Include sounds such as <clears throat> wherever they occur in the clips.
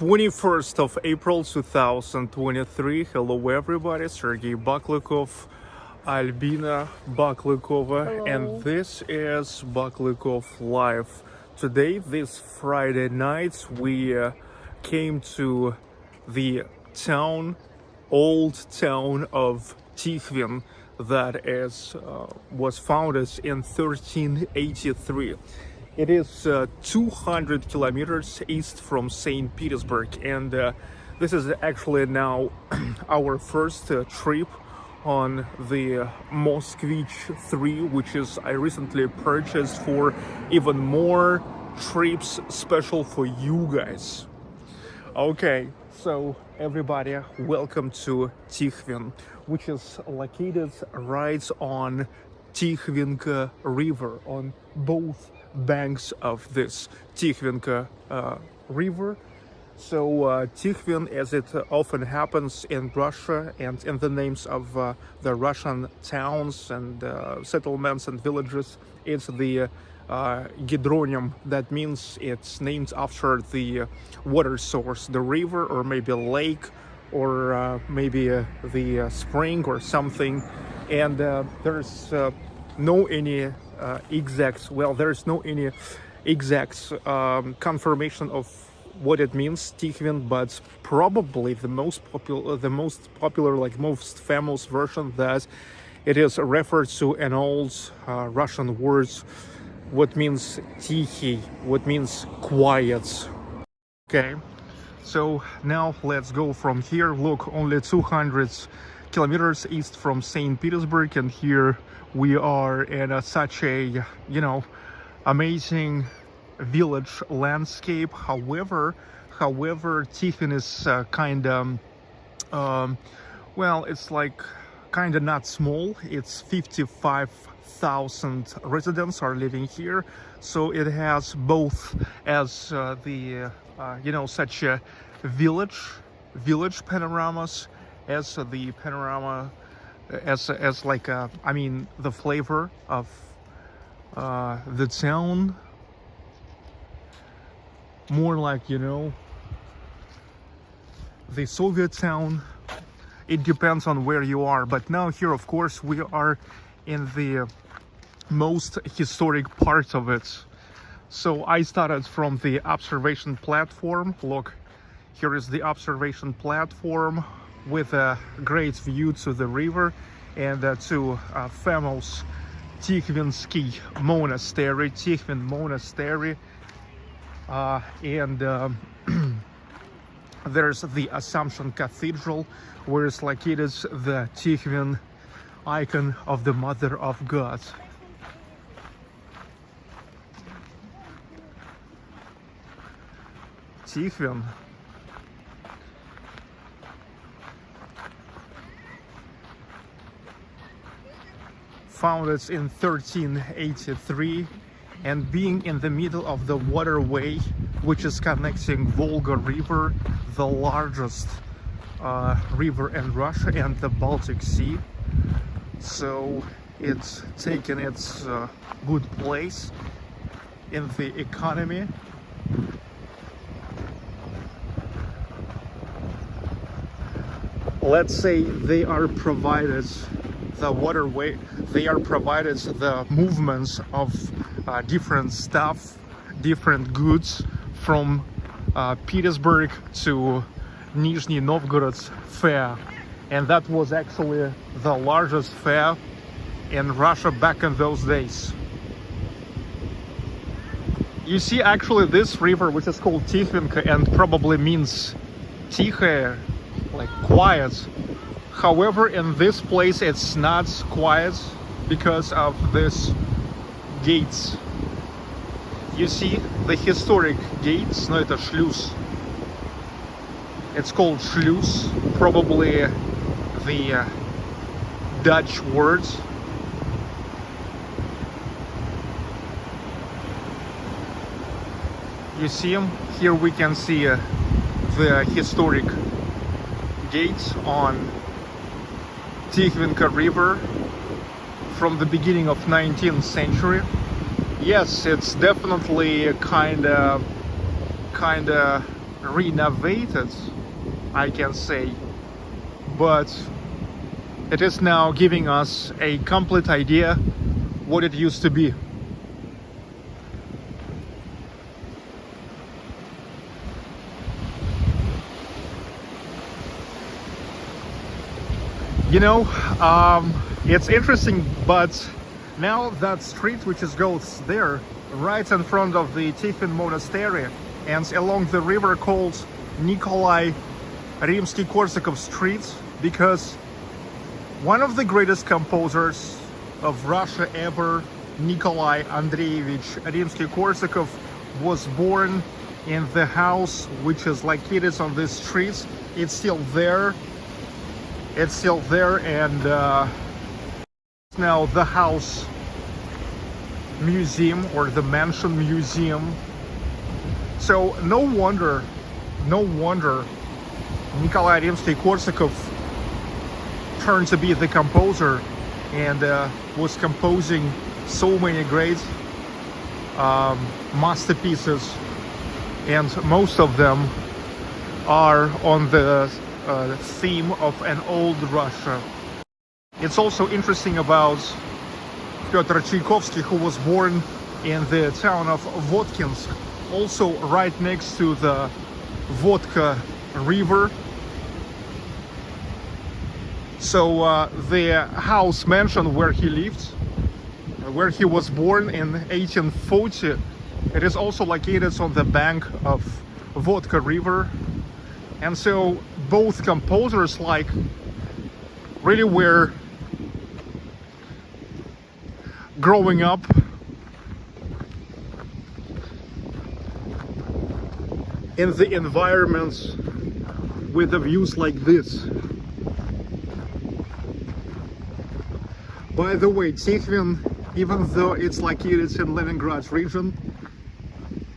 21st of April 2023. Hello everybody, Sergey Baklykov, Albina Baklykova, Hello. and this is Baklykov Live. Today, this Friday night, we uh, came to the town, old town of Tikhvin that is uh, was founded in 1383. It is uh, 200 kilometers east from St. Petersburg, and uh, this is actually now <clears throat> our first uh, trip on the Moskvich 3, which is I recently purchased for even more trips special for you guys. Okay, so everybody, welcome to Tikhvin, which is located right on Tikhvinka River, on both banks of this Tikhvinka uh, River. So uh, Tikhvin, as it often happens in Russia and in the names of uh, the Russian towns and uh, settlements and villages, it's the uh, Gidronim. That means it's named after the water source, the river or maybe a lake or uh, maybe uh, the uh, spring or something. And uh, there's no any exact, well, there's no any exact um, confirmation of what it means Tikhvin, but probably the most popular, the most popular, like most famous version that it is referred to an old uh, Russian words, what means Tikhi, what means quiet. Okay, so now let's go from here. Look, only 200 kilometers east from St. Petersburg, and here we are in a, such a, you know, amazing village landscape. However, however, is uh, kind of, um, well, it's like kind of not small. It's 55,000 residents are living here. So it has both as uh, the, uh, you know, such a village, village panoramas as the panorama, as, as like, a, I mean, the flavor of uh, the town. More like you know the Soviet town. It depends on where you are but now here of course we are in the most historic part of it. So I started from the observation platform. Look here is the observation platform with a great view to the river and uh, to uh, famous Tikhvinsky monastery Tikhvin monastery uh, and um, <clears throat> there's the Assumption Cathedral where it's located the Tikhvin icon of the Mother of God. Tikhvin founded in 1383 and being in the middle of the waterway which is connecting Volga River, the largest uh, river in Russia and the Baltic Sea. So it's taken its uh, good place in the economy. Let's say they are provided the waterway, they are provided the movements of uh, different stuff, different goods from uh, Petersburg to Nizhny Novgorod fair. And that was actually the largest fair in Russia back in those days. You see actually this river which is called Tikhvinka and probably means Tikhaya, like quiet However, in this place it's not quiet because of this gates you see the historic gates no это шлюз it's called шлюз probably the uh, Dutch words you see them here we can see uh, the historic gates on Tikhvinka River from the beginning of 19th century yes it's definitely kind of kind of renovated, I can say, but it is now giving us a complete idea what it used to be. You know, um, it's interesting, but now that street which is goes there, right in front of the Tikhvin Monastery, and along the river called Nikolai Rimsky-Korsakov Street, because one of the greatest composers of Russia ever, Nikolai Andreevich Rimsky-Korsakov, was born in the house which is located on this street. It's still there. It's still there and uh, now the house museum or the mansion museum. So no wonder, no wonder Nikolai Rimsky-Korsakov turned to be the composer and uh, was composing so many great um, masterpieces and most of them are on the uh, theme of an old Russia. It's also interesting about Pyotr Tchaikovsky who was born in the town of Votkinsk also right next to the Votka river so uh, the house mansion where he lived, where he was born in 1840, it is also located on the bank of Votka River. And so both composers like really were growing up in the environments with the views like this. By the way, Tikhvin, even though it's located in Leningrad region,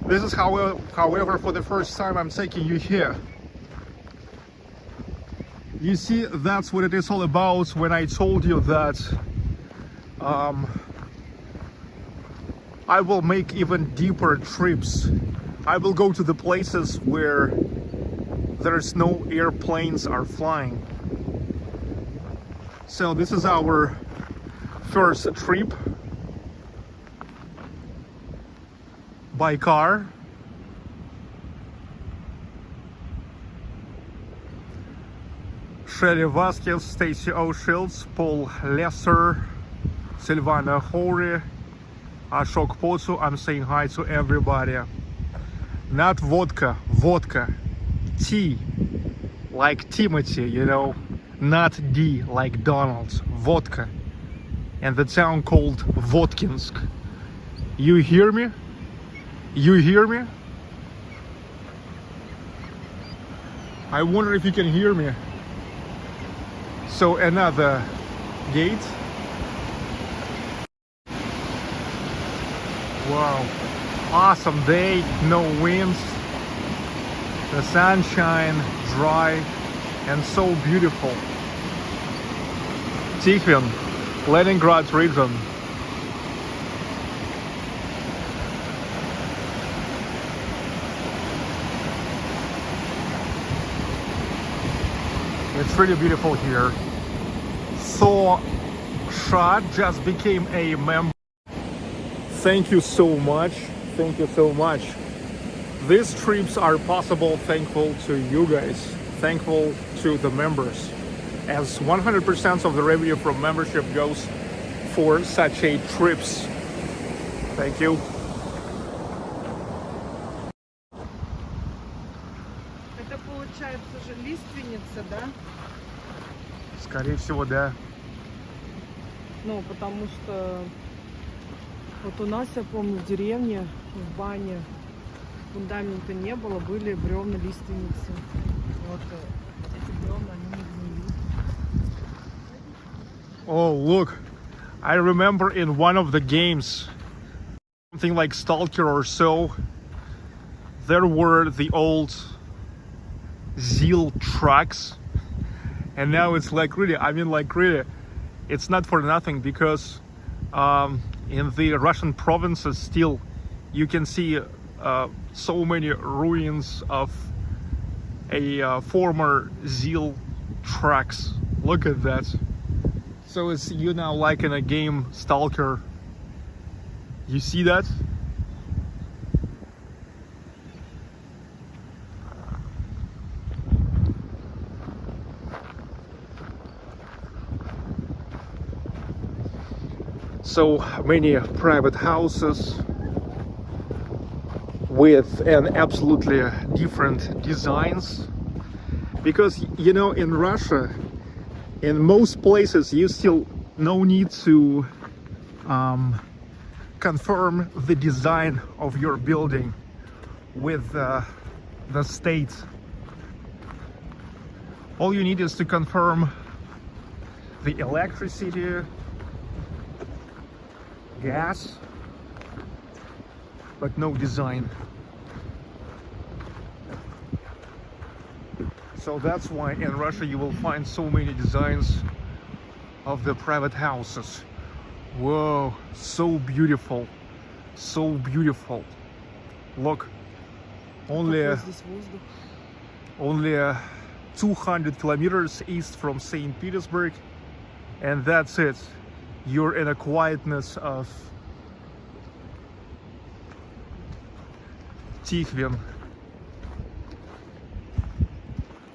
this is however, however for the first time I'm taking you here. You see, that's what it is all about when I told you that um, I will make even deeper trips. I will go to the places where there's no airplanes are flying. So this is our first trip by car Shelly Vasquez, Stacy O'Shields, Paul Lesser, Silvana Hori, Ashok Potsu. I'm saying hi to everybody. Not vodka, vodka. T, like Timothy, you know. Not D, like Donald's. Votka and the town called Votkinsk. You hear me? You hear me? I wonder if you can hear me. So another gate. Wow, awesome day, no winds, the sunshine, dry, and so beautiful. Tikhvin, Leningrad region. It's really beautiful here. So Shad just became a member. Thank you so much. Thank you so much. These trips are possible thankful to you guys. Thankful to the members as 100% of the revenue from membership goes for such a trips. Thank you. Это получается же лиственница, да? Скорее всего, да. Ну, потому что вот у нас, я помню, в деревне, в бане фундамента не было, были бревна лиственницы. Вот э, эти бревна, они не гнили. Oh, look. I remember in one of the games, something like Stalker or so, there were the old ZIL trucks. And now it's like really, I mean like really, it's not for nothing because um, in the Russian provinces still you can see uh, so many ruins of a uh, former ZIL tracks. Look at that. So it's you now like in a game Stalker. You see that? So many private houses with an absolutely different designs. Because you know in Russia in most places you still no need to um, confirm the design of your building with uh, the state. All you need is to confirm the electricity gas, but no design. So that's why in Russia you will find so many designs of the private houses. Whoa, so beautiful, so beautiful. Look, only, only uh, 200 kilometers east from St. Petersburg and that's it you're in a quietness of Tikhvin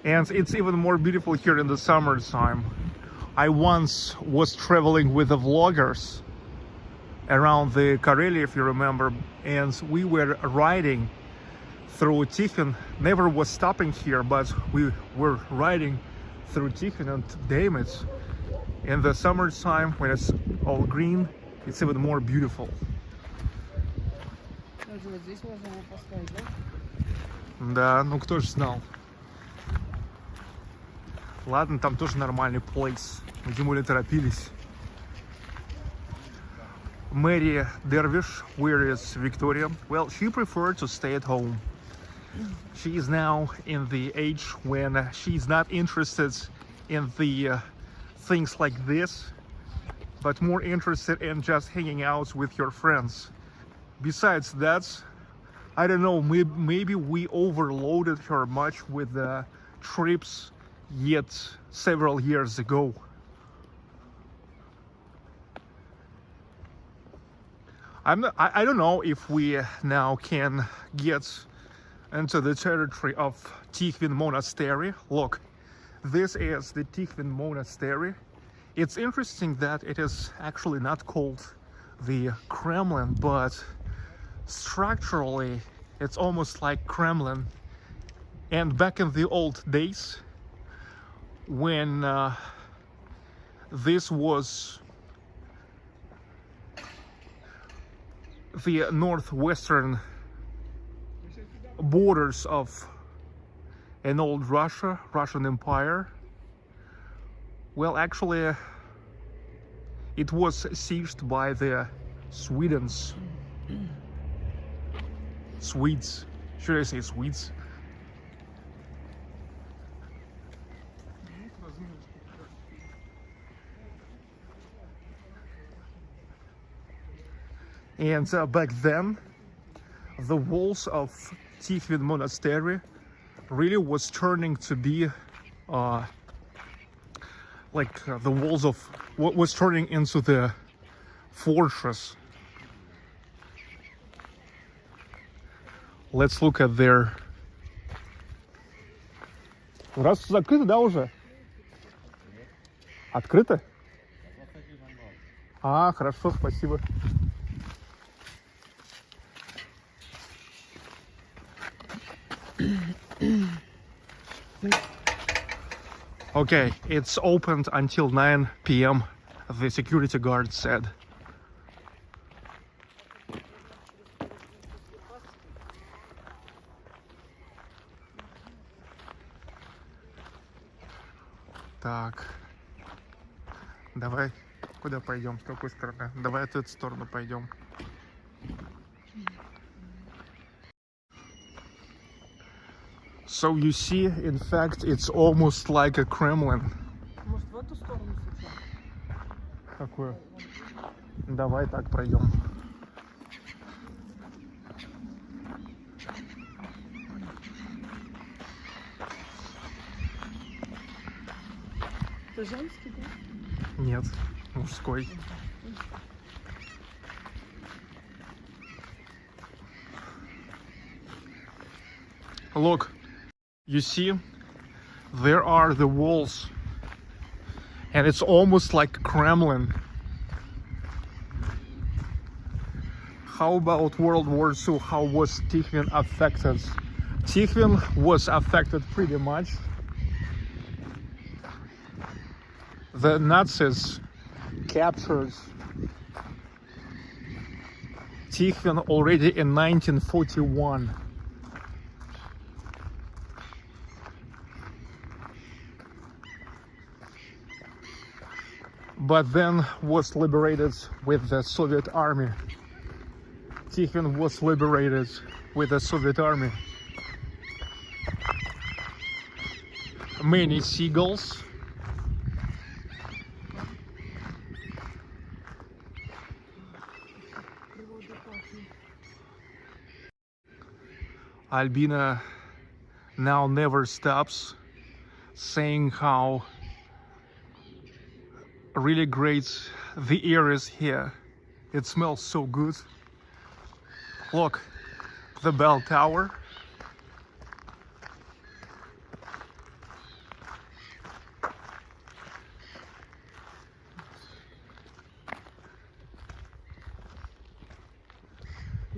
and it's even more beautiful here in the summertime. I once was traveling with the vloggers around the Karelia if you remember and we were riding through Tikhvin never was stopping here but we were riding through Tikhvin and damn in the summertime when it's all green it's even more beautiful Даже вот здесь можно его поставить, да? да ну кто же знал ладно там тоже нормальный place мы тем более торопились Mary Dervish, where is Victoria? Well, she preferred to stay at home. She is now in the age when she's not interested in the uh, things like this, but more interested in just hanging out with your friends. Besides that, I don't know, maybe, maybe we overloaded her much with the trips yet several years ago. I'm not, I, I don't know if we now can get into the territory of Tikhvin Monastery. Look, this is the Tikhvin Monastery. It's interesting that it is actually not called the Kremlin, but structurally it's almost like Kremlin. And back in the old days, when uh, this was the northwestern borders of an old Russia, Russian Empire. Well, actually, it was seized by the Swedes. Swedes. Should I say Swedes? And uh, back then, the walls of Tikhvin Monastery really was turning to be uh, like uh, the walls of what was turning into the fortress. Let's look at their... Раз закрыто, да, уже? Открыто? А, хорошо, спасибо. <clears throat> Okay, it's opened until 9 p.m. The security guard said. Так. Давай, куда пойдем? С какой стороны? Давай в эту сторону пойдем. So you see, in fact, it's almost like a Kremlin. Может, в эту сторону случайно? Какую? Давай так пройдем. Это женский, да? Нет, мужской. Look. You see, there are the walls, and it's almost like Kremlin. How about World War II? How was Tikhvin affected? Tikhvin was affected pretty much. The Nazis captured Tikhvin already in 1941. but then was liberated with the Soviet army. Tikhvin was liberated with the Soviet army. Many seagulls. Albina now never stops saying how really great the air is here. It smells so good. Look, the bell tower.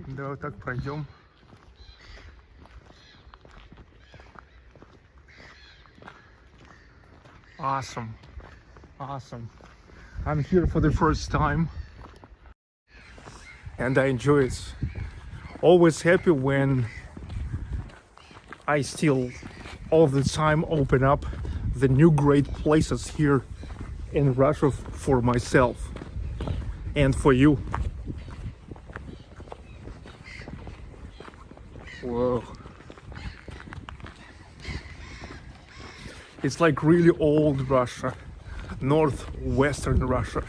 Давай так пройдем. Awesome. Awesome. I'm here for the first time and I enjoy it. Always happy when I still all the time open up the new great places here in Russia for myself and for you. Whoa. It's like really old Russia, northwestern Russia.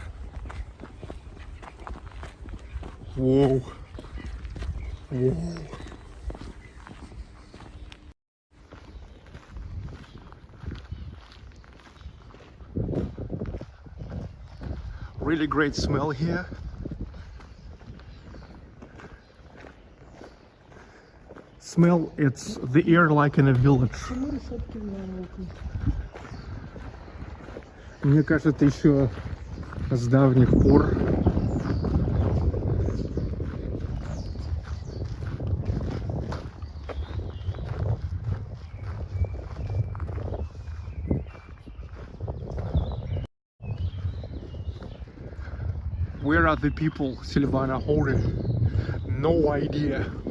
Whoa. Whoa. Really great smell here. Smell, it's the air like in a village. Мне кажется, еще с давних пор. Where are the people, Silvana Hori? No idea.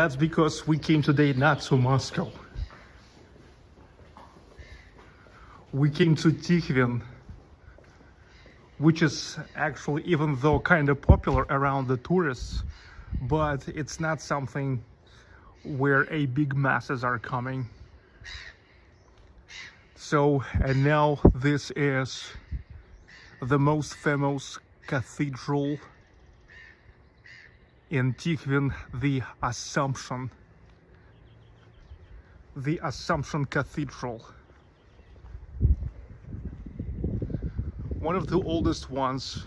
That's because we came today not to Moscow. We came to Tikhvin, which is actually, even though kind of popular around the tourists, but it's not something where a big masses are coming. So, and now this is the most famous cathedral in Tikhvin the Assumption. The Assumption Cathedral. One of the oldest ones.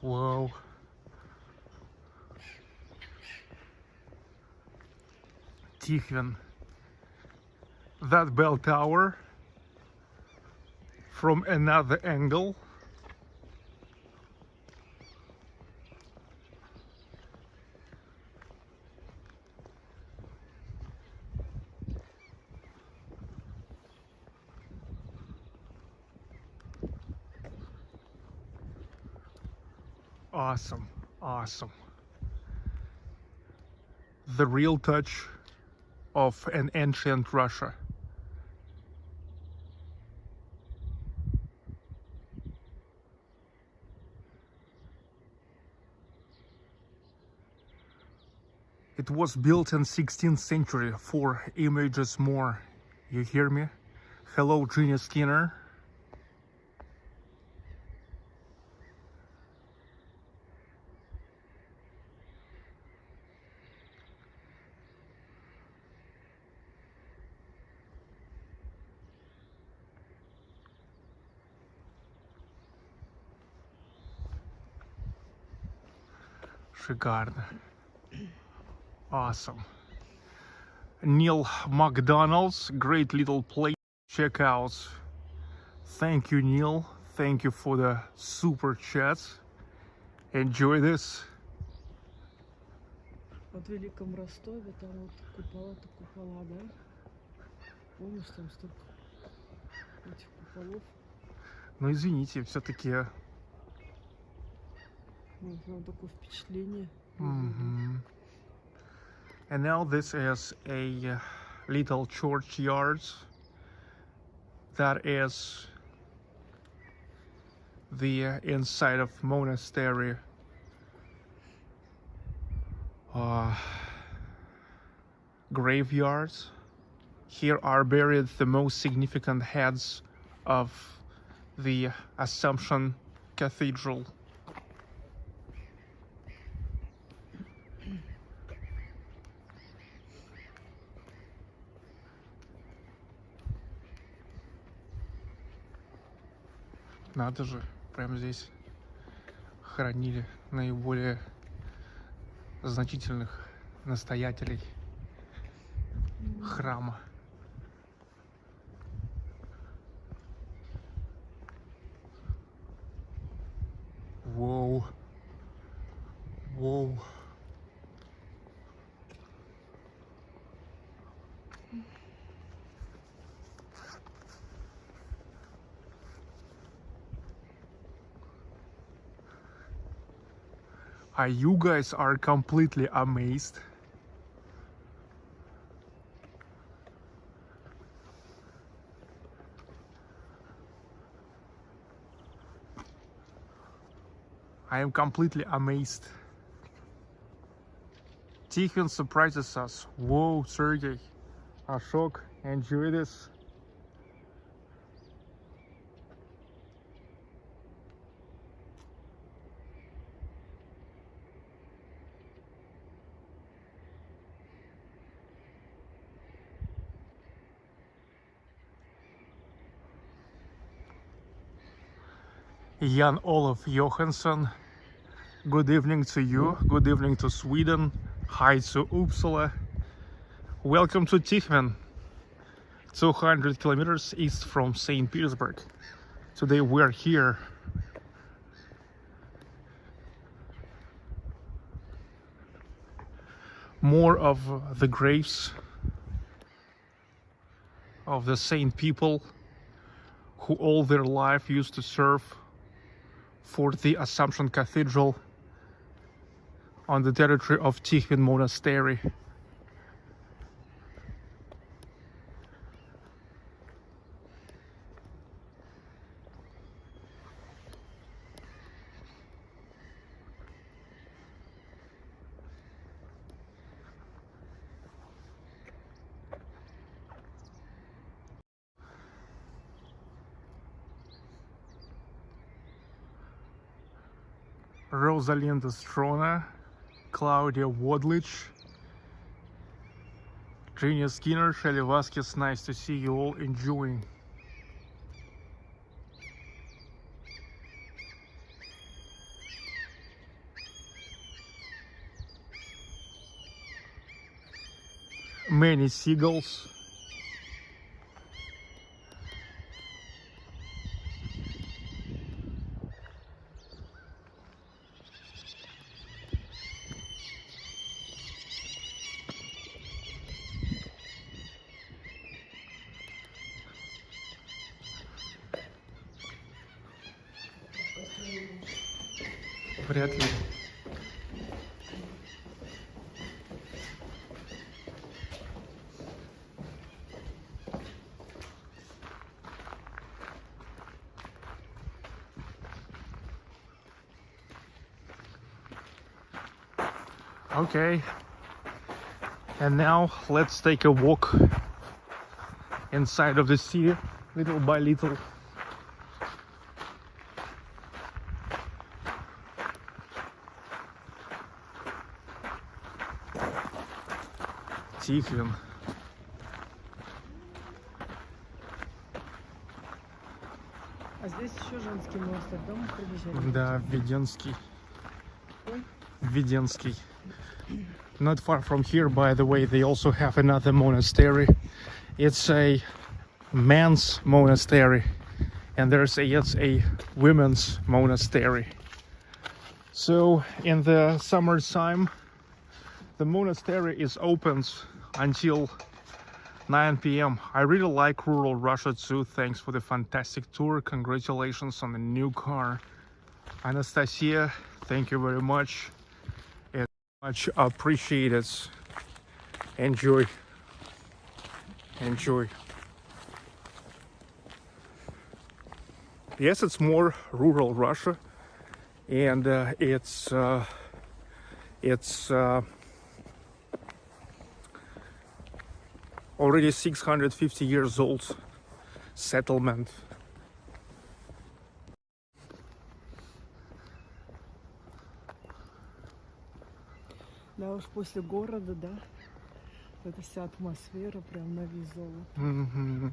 Whoa. Tikhvin. That bell tower from another angle. Awesome, awesome. The real touch of an ancient Russia. It was built in 16th century, four images more. You hear me? Hello, Junior Skinner. Шикарно. Awesome. Neil McDonald's, great little place. Check out. Thank you, Neil. Thank you for the super chats. Enjoy this. Вот в Великом Ростове там вот купола-то купола, да? Помнишь, там столько этих куполов? Но извините, все-таки Mm -hmm. And now this is a uh, little churchyard that is the uh, inside of monastery. Uh, graveyards. Here are buried the most significant heads of the Assumption Cathedral. Надо же, прямо здесь хоронили наиболее значительных настоятелей храма. Воу. Воу. Are you guys are completely amazed? I am completely amazed. Tikhvin surprises us. Whoa, Sergey. Ashok, enjoy this. Jan Olof Johansson. Good evening to you. Good evening to Sweden. Hi to Uppsala. Welcome to Tikhvin, 200 kilometers east from St. Petersburg. Today we're here. More of the graves of the saint people who all their life used to serve for the Assumption Cathedral on the territory of Tikhvin Monastery. Rosalinda Strona, Claudia Wadlich, Genia Skinner, Shelly Vasquez. Nice to see you all enjoying. Many seagulls. Вряд ли. Okay. And now let's take a walk inside of the city, little by little. Тихвин. А здесь еще женский монастырь, да, мы пробежали? Да, Веденский. Ой. Веденский. Not far from here, by the way, they also have another monastery. It's a men's monastery, and there's a it's a women's monastery. So in the summertime, the monastery is open until 9 p.m. I really like rural Russia too. Thanks for the fantastic tour. Congratulations on the new car. Anastasia, thank you very much. It's much appreciated. Enjoy. Enjoy. Yes, it's more rural Russia, and uh, it's uh, it's uh, already 650 years old settlement. Да уж после города, да. Эта вся атмосфера прям на весь золото. Mhm.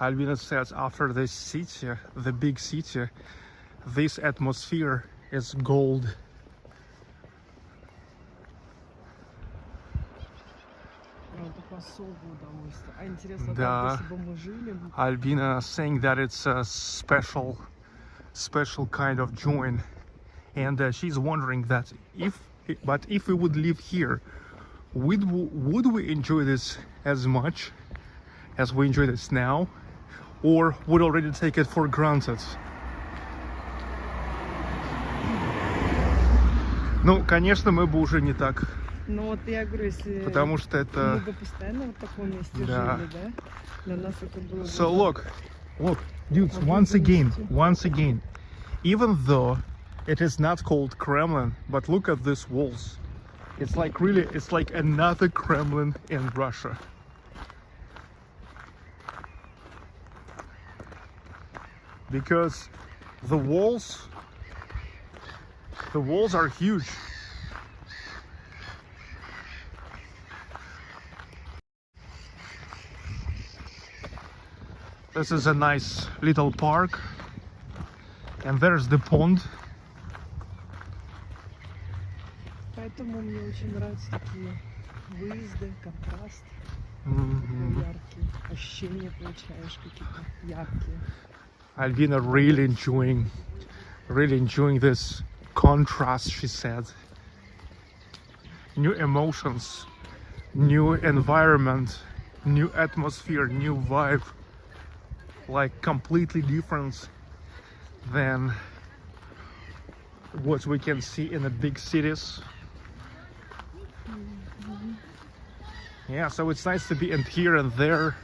Albina says after the city, the big city, this atmosphere is gold. Да. там, если бы мы жили, Albina saying that it's a special, special kind of joy, and uh, she's wondering that if, but if we would live here, would would we enjoy this as much as we enjoy this now, or would already take it for granted? Ну, конечно, мы бы уже не так, ну вот я говорю, если потому что мы это. бы постоянно в таком месте Да. жили, да, для нас это было бы... So look, look, dudes, What once is it? again, once again, even though it is not called Kremlin, but look at these walls. It's like really, it's like another Kremlin in Russia. Because the walls, the walls are huge. This is a nice little park. And there's the pond. Поэтому мне очень нравятся такие выезды, контраст, Mhm. яркие, ощущения получаешь какие-то яркие. Albina really enjoying, really enjoying this contrast, she said. New emotions, new environment, new atmosphere, new vibe. Like completely different than what we can see in the big cities. Yeah, so it's nice to be in here and there.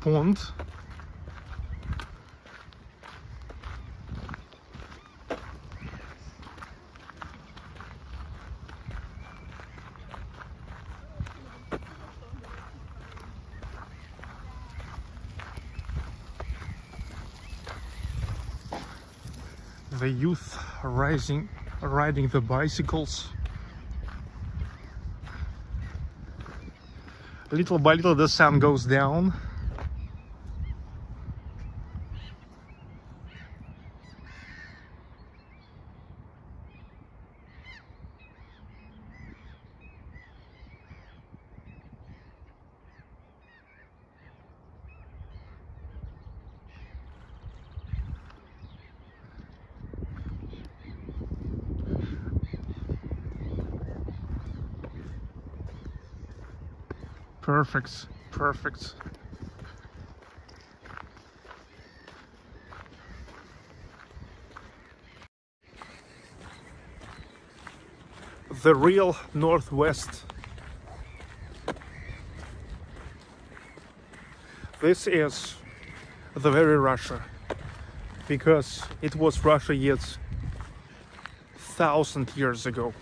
Pond. The youth rising, riding the bicycles. Little by little, the sun goes down. Perfect, perfect. The real Northwest. This is the very Russia, because it was Russia yet thousand years ago.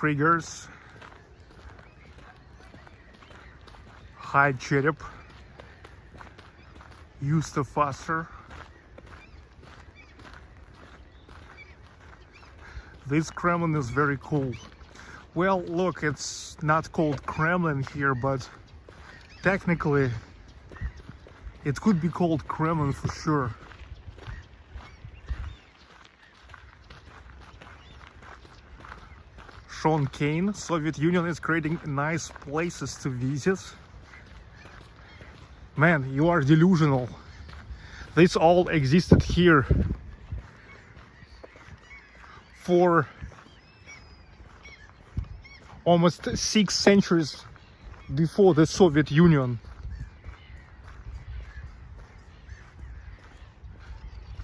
Kriegers. Hi, Cherep. Yusta Foster. This Kremlin is very cool. Well, look, it's not called Kremlin here, but technically it could be called Kremlin for sure. Sean Kane, Soviet Union is creating nice places to visit. Man, you are delusional. This all existed here for almost six centuries before the Soviet Union.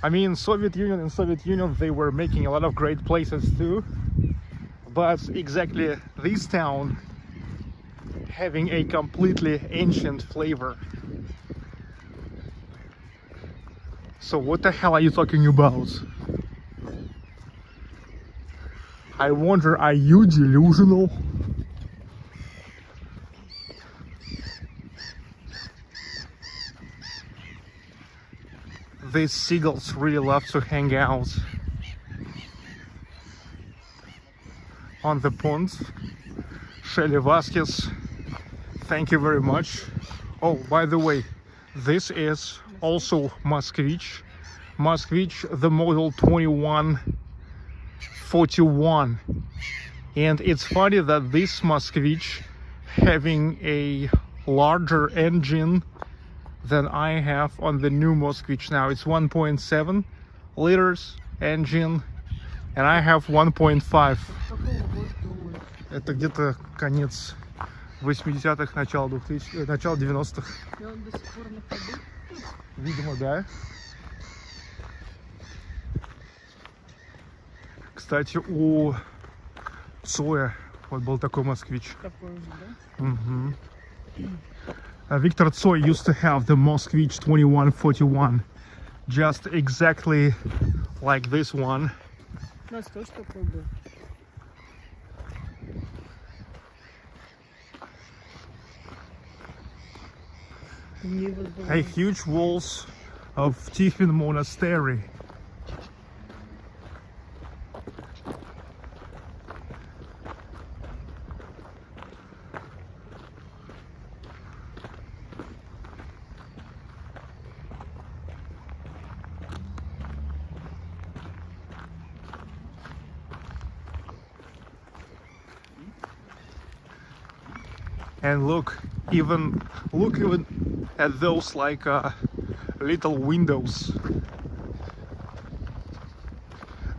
I mean, Soviet Union and Soviet Union, they were making a lot of great places too but exactly this town having a completely ancient flavor. So what the hell are you talking about? I wonder, are you delusional? These seagulls really love to hang out. On the ponds. Shelly Vasquez, thank you very much. Oh, by the way, this is also Moskvich. Moskvich, the model 2141. And it's funny that this Moskvich having a larger engine than I have on the new Moskvich now. It's 1.7 liters engine and I have 1.5. Это где-то конец 80-х, начало 2000 э, начало 90-х. Видимо, да. Кстати, у Цоя вот был такой москвич. Такой же, да? Угу. Uh, Victor Tsoi used to have the Moskvich 2141 just exactly like this one У Нас тоже такой был. Hey, huge walls of Tikhvin Monastery. And look even look even at those like uh, little windows.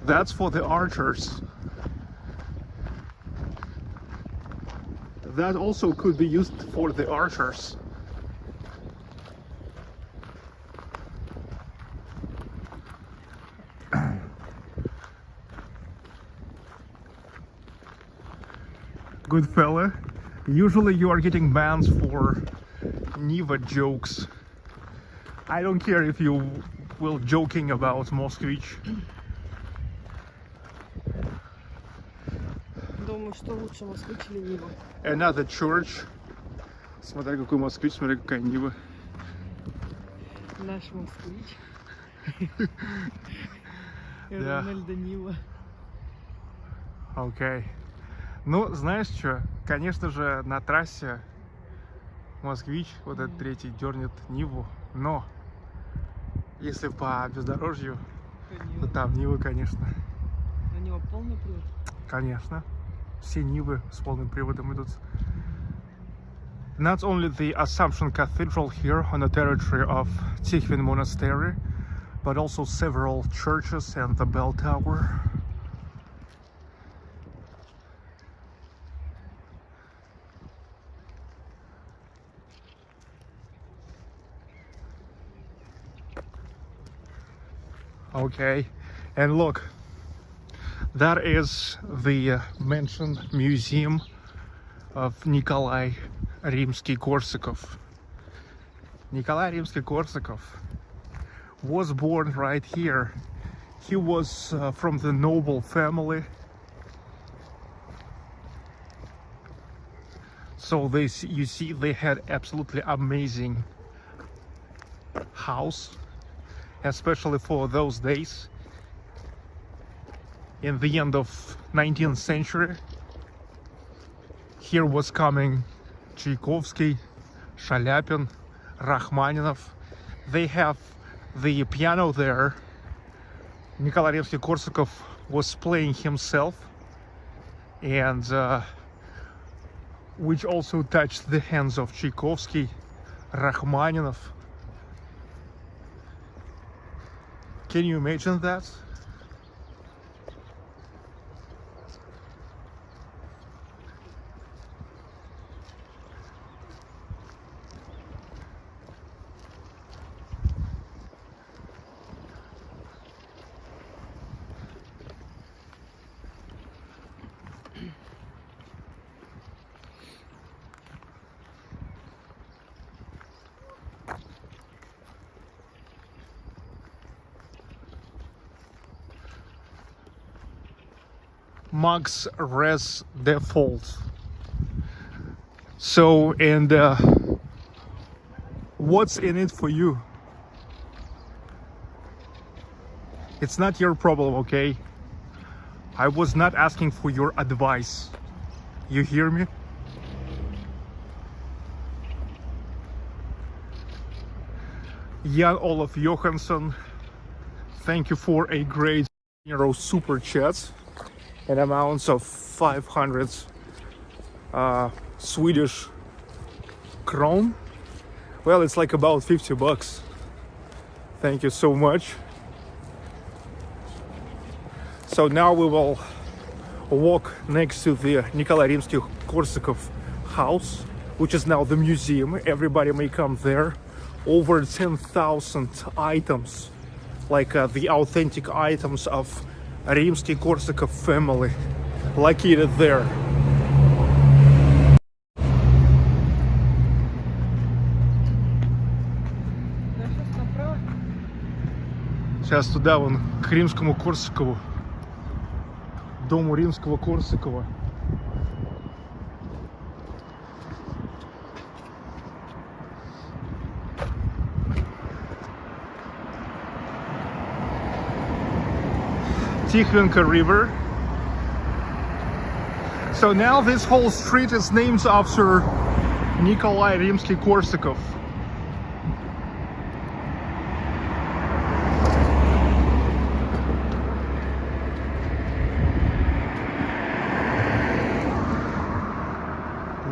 That's for the archers. That also could be used for the archers. <coughs> Good fella Usually you are getting bans for Niva jokes. I don't care if you will joking about Moskvich. Думаю, что лучше москвич или Нива. Another church. Смотри, какой москвич, смотри, какая Нива. Наш москвич. <laughs> И Да. Рональда Нива. Окей. Ну, знаешь что? Конечно же, на трассе Москвич, вот этот третий, дернет Ниву. Но, если по бездорожью, то там Нивы, конечно. На него полный привод. Конечно. Все Нивы с полным приводом идут. Not only the Assumption Cathedral here on the territory of Tikhvin Monastery, but also several churches and the bell tower. Okay, and look, that is the uh, mentioned museum of Nikolai Rimsky-Korsakov. Nikolai Rimsky-Korsakov was born right here. He was uh, from the noble family. So this, you see, they had absolutely amazing house, especially for those days in the end of 19th century. Here was coming Tchaikovsky, Shalyapin, Rachmaninov. They have the piano there. Nikolai Rimsky-Korsakov was playing himself and uh, which also touched the hands of Tchaikovsky, Rachmaninov. Can you imagine that? Max res default. So, and uh, what's in it for you? It's not your problem, okay? I was not asking for your advice. You hear me? Jan Olaf Johansson, thank you for a great euro super chat in amounts of 500 uh, Swedish kron. Well, it's like about 50 bucks. Thank you so much. So now we will walk next to the Nikolai Rimsky-Korsakov house, which is now the museum. Everybody may come there. Over 10,000 items, like uh, the authentic items of Римский-Корсаков family, located there. Сейчас туда, вон, к римскому Корсакову. Дому римского Корсакова. Tikhvinka River. So now this whole street is named after Nikolai Rimsky-Korsakov.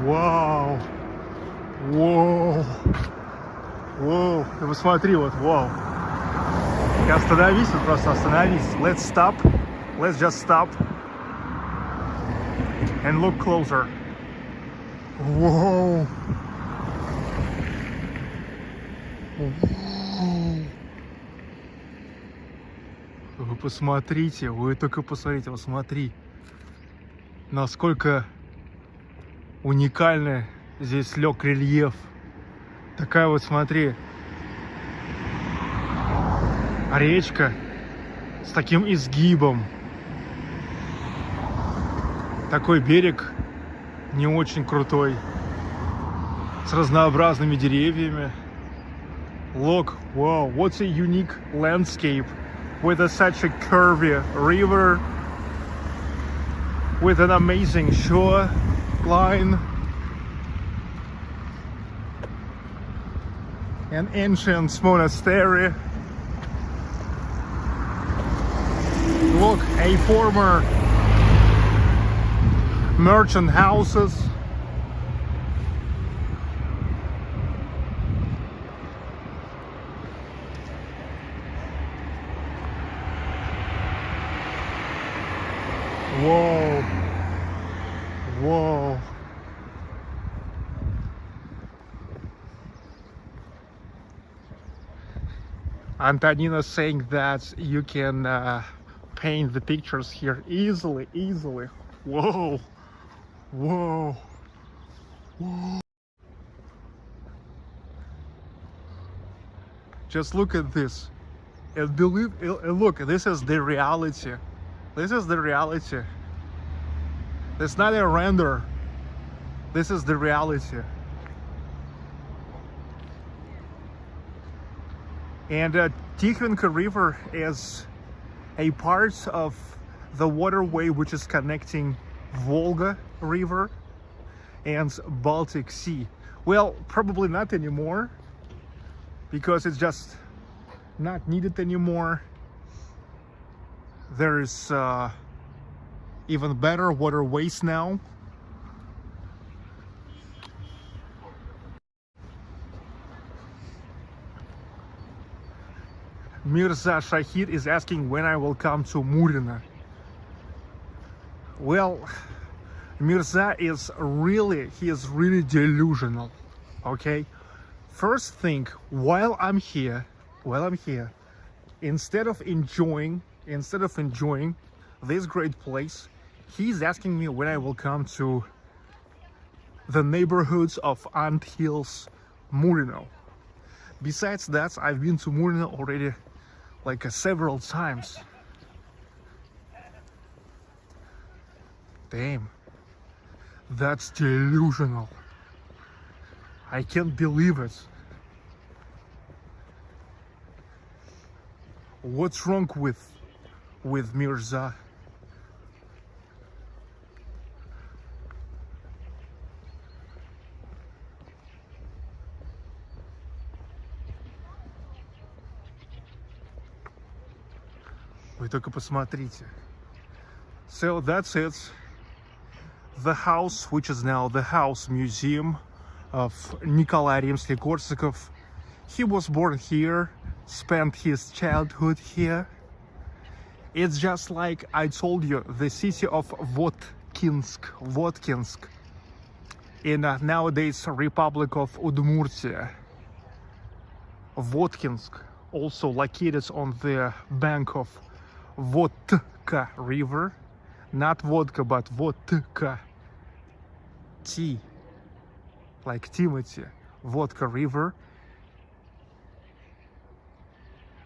Wow! Вау! Вау! Ты посмотри, вот, Wow! Остановись, вот просто остановись. Let's stop. Let's just stop. And look closer. Whoa. Вы посмотрите, вы только посмотрите, вот смотри, насколько уникальный здесь лег рельеф. Такая вот, смотри, речка с таким изгибом. Такой берег не очень крутой, с разнообразными деревьями. Look, wow, what's a unique landscape with a, such a curvy river, with an amazing shore line, an ancient monastery. A former merchant houses. Whoa. Whoa. Antonina saying that you can uh, paint the pictures here easily, easily. Whoa, whoa, whoa. Just look at this. And believe, and look, this is the reality. This is the reality. It's not a render. This is the reality. And uh, Tikhvinka River is a part of the waterway which is connecting Volga River and Baltic Sea. Well, probably not anymore because it's just not needed anymore. There's uh, even better waterways now. Mirza Shahid is asking when I will come to Murino. Well, Mirza is really, he is really delusional, okay? First thing, while I'm here, while I'm here, instead of enjoying, instead of enjoying this great place, he's asking me when I will come to the neighborhoods of Ant Hills, Murino. Besides that, I've been to Murino already like uh, several times. Damn, that's delusional. I can't believe it. What's wrong with with Mirza? Вы только посмотрите. So that's it. The house, which is now the House Museum of Nikolai Rimsky-Korsakov. He was born here, spent his childhood here. It's just like I told you, the city of Votkinsk, Votkinsk, in uh, nowadays Republic of Udmurtia. Votkinsk, also located on the bank of Votka River. Not vodka, but Votka. T. Like Timothy. Votka River.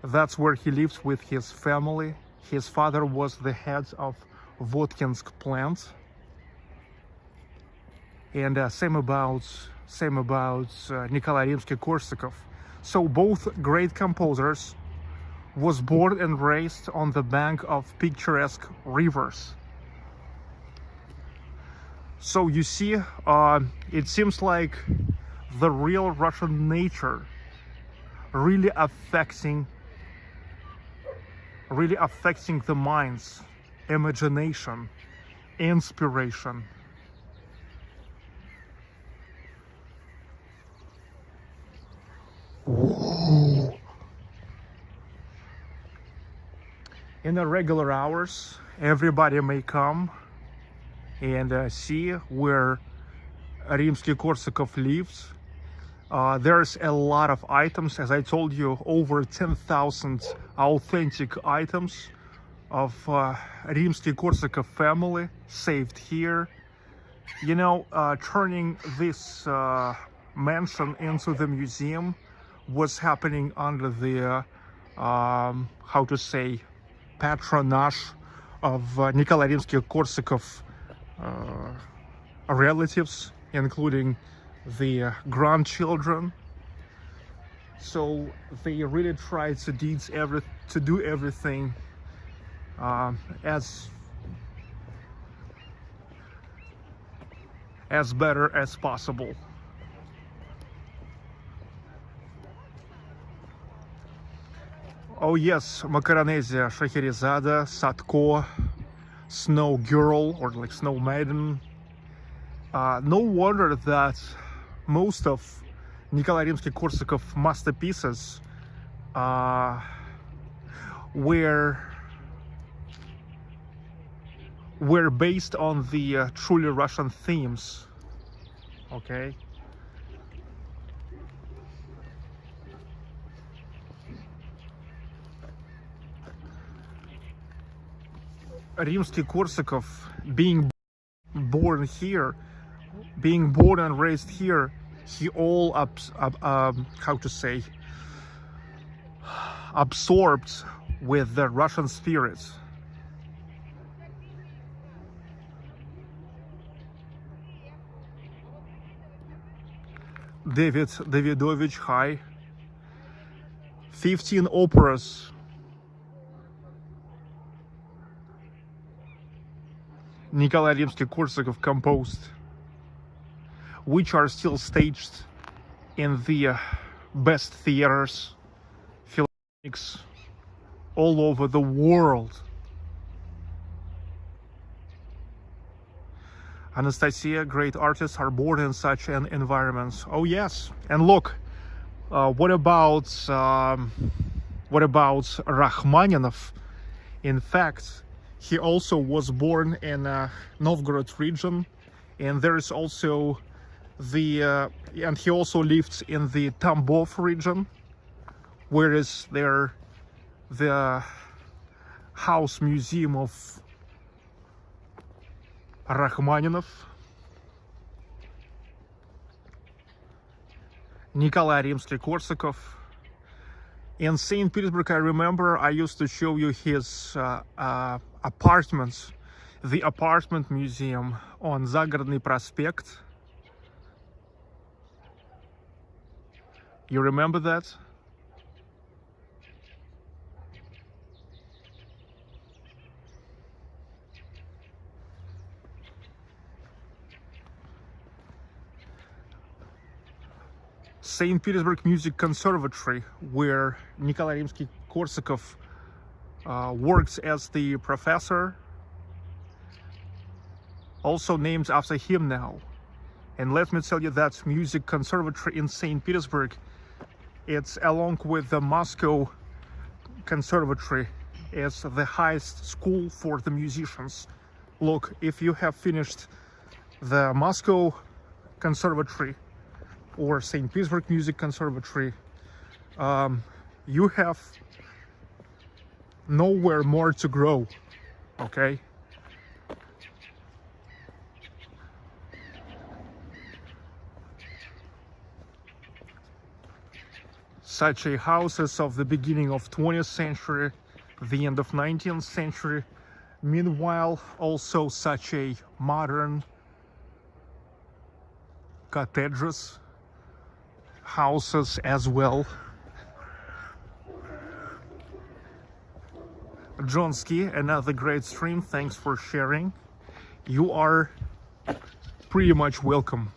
That's where he lives with his family. His father was the head of Votkinsk plant. And uh, same about same about uh, Nikolai Rimsky-Korsakov. So both great composers was born and raised on the bank of picturesque rivers. So you see, uh, it seems like the real Russian nature really affecting really affecting the minds, imagination, inspiration. Whoa. In the regular hours everybody may come and uh, see where Rimsky-Korsakov lives. Uh, there's a lot of items as I told you over 10,000 authentic items of uh, Rimsky-Korsakov family saved here. You know uh, turning this uh, mansion into the museum was happening under the um, how to say patronage of uh, Rimsky-Korsakov uh, relatives, including the grandchildren. So they really tried to, deeds every, to do everything uh, as as better as possible. Oh yes, Macaronesia, Scheherazade, Sadko, Snow Girl or like Snow Maiden. Uh, no wonder that most of Nikolai Rimsky-Korsakov masterpieces uh, were were based on the uh, truly Russian themes. Okay. Rimsky-Korsakov being born here, being born and raised here, he all ab- um, how to say absorbed with the Russian spirit. David Davidovich High, 15 operas. Nikolai Rimsky-Korsakov composed, which are still staged in the best theaters, philharmonics all over the world. Anastasia, great artists are born in such an environment. Oh yes, and look, uh, what about um, what about Rachmaninov? In fact, he also was born in uh, Novgorod region, and there is also the uh, and he also lived in the Tambov region, where is there the house museum of Rachmaninov, Nikolai Rimsky-Korsakov. In St. Petersburg, I remember I used to show you his uh, uh, apartments, the apartment museum on Zagorodny Prospect. You remember that? St. Petersburg Music Conservatory, where Nikolai Rimsky-Korsakov uh, works as the professor, also named after him now. And let me tell you that music conservatory in St. Petersburg, it's along with the Moscow Conservatory, it's the highest school for the musicians. Look, if you have finished the Moscow Conservatory or St. Petersburg Music Conservatory, um, you have nowhere more to grow, okay? Such a houses of the beginning of 20th century, the end of 19th century, meanwhile also such a modern cathedrals houses as well. Johnsky, another great stream. Thanks for sharing. You are pretty much welcome.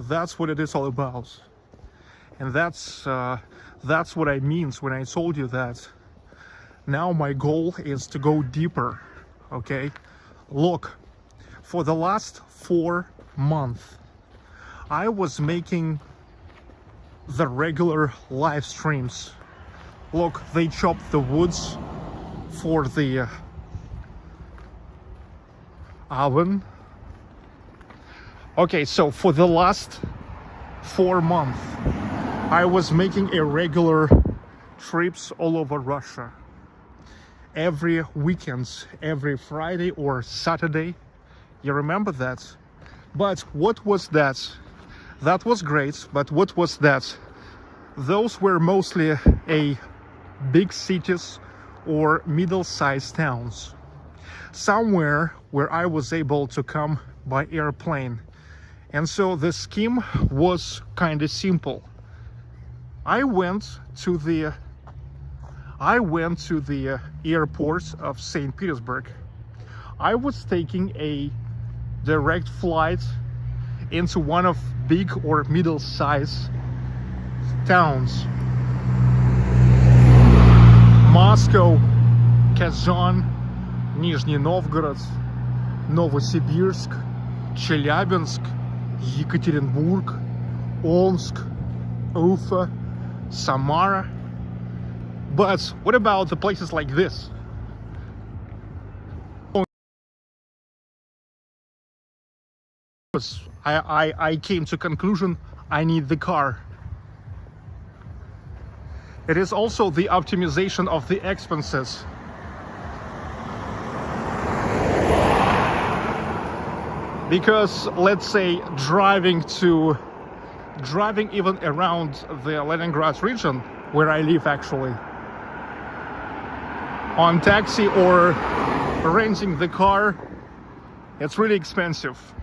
That's what it is all about. And that's uh, that's what I means when I told you that now my goal is to go deeper. Okay? Look, for the last four months I was making the regular live streams. Look, they chopped the woods for the uh, oven. Okay, so for the last four months, I was making irregular trips all over Russia. Every weekends, every Friday or Saturday. You remember that? But what was that? That was great, but what was that? Those were mostly a big cities or middle-sized towns. Somewhere where I was able to come by airplane. And so the scheme was kind of simple. I went to the I went to the uh, airport of St. Petersburg. I was taking a direct flight into one of big or middle-sized towns. Moscow, Kazan, Nizhny Novgorod, Novosibirsk, Chelyabinsk, Yekaterinburg, Omsk, Ufa, Samara. But what about the places like this? I, I, I came to conclusion I need the car. It is also the optimization of the expenses. Because let's say driving to driving even around the Leningrad region where I live actually on taxi or renting the car it's really expensive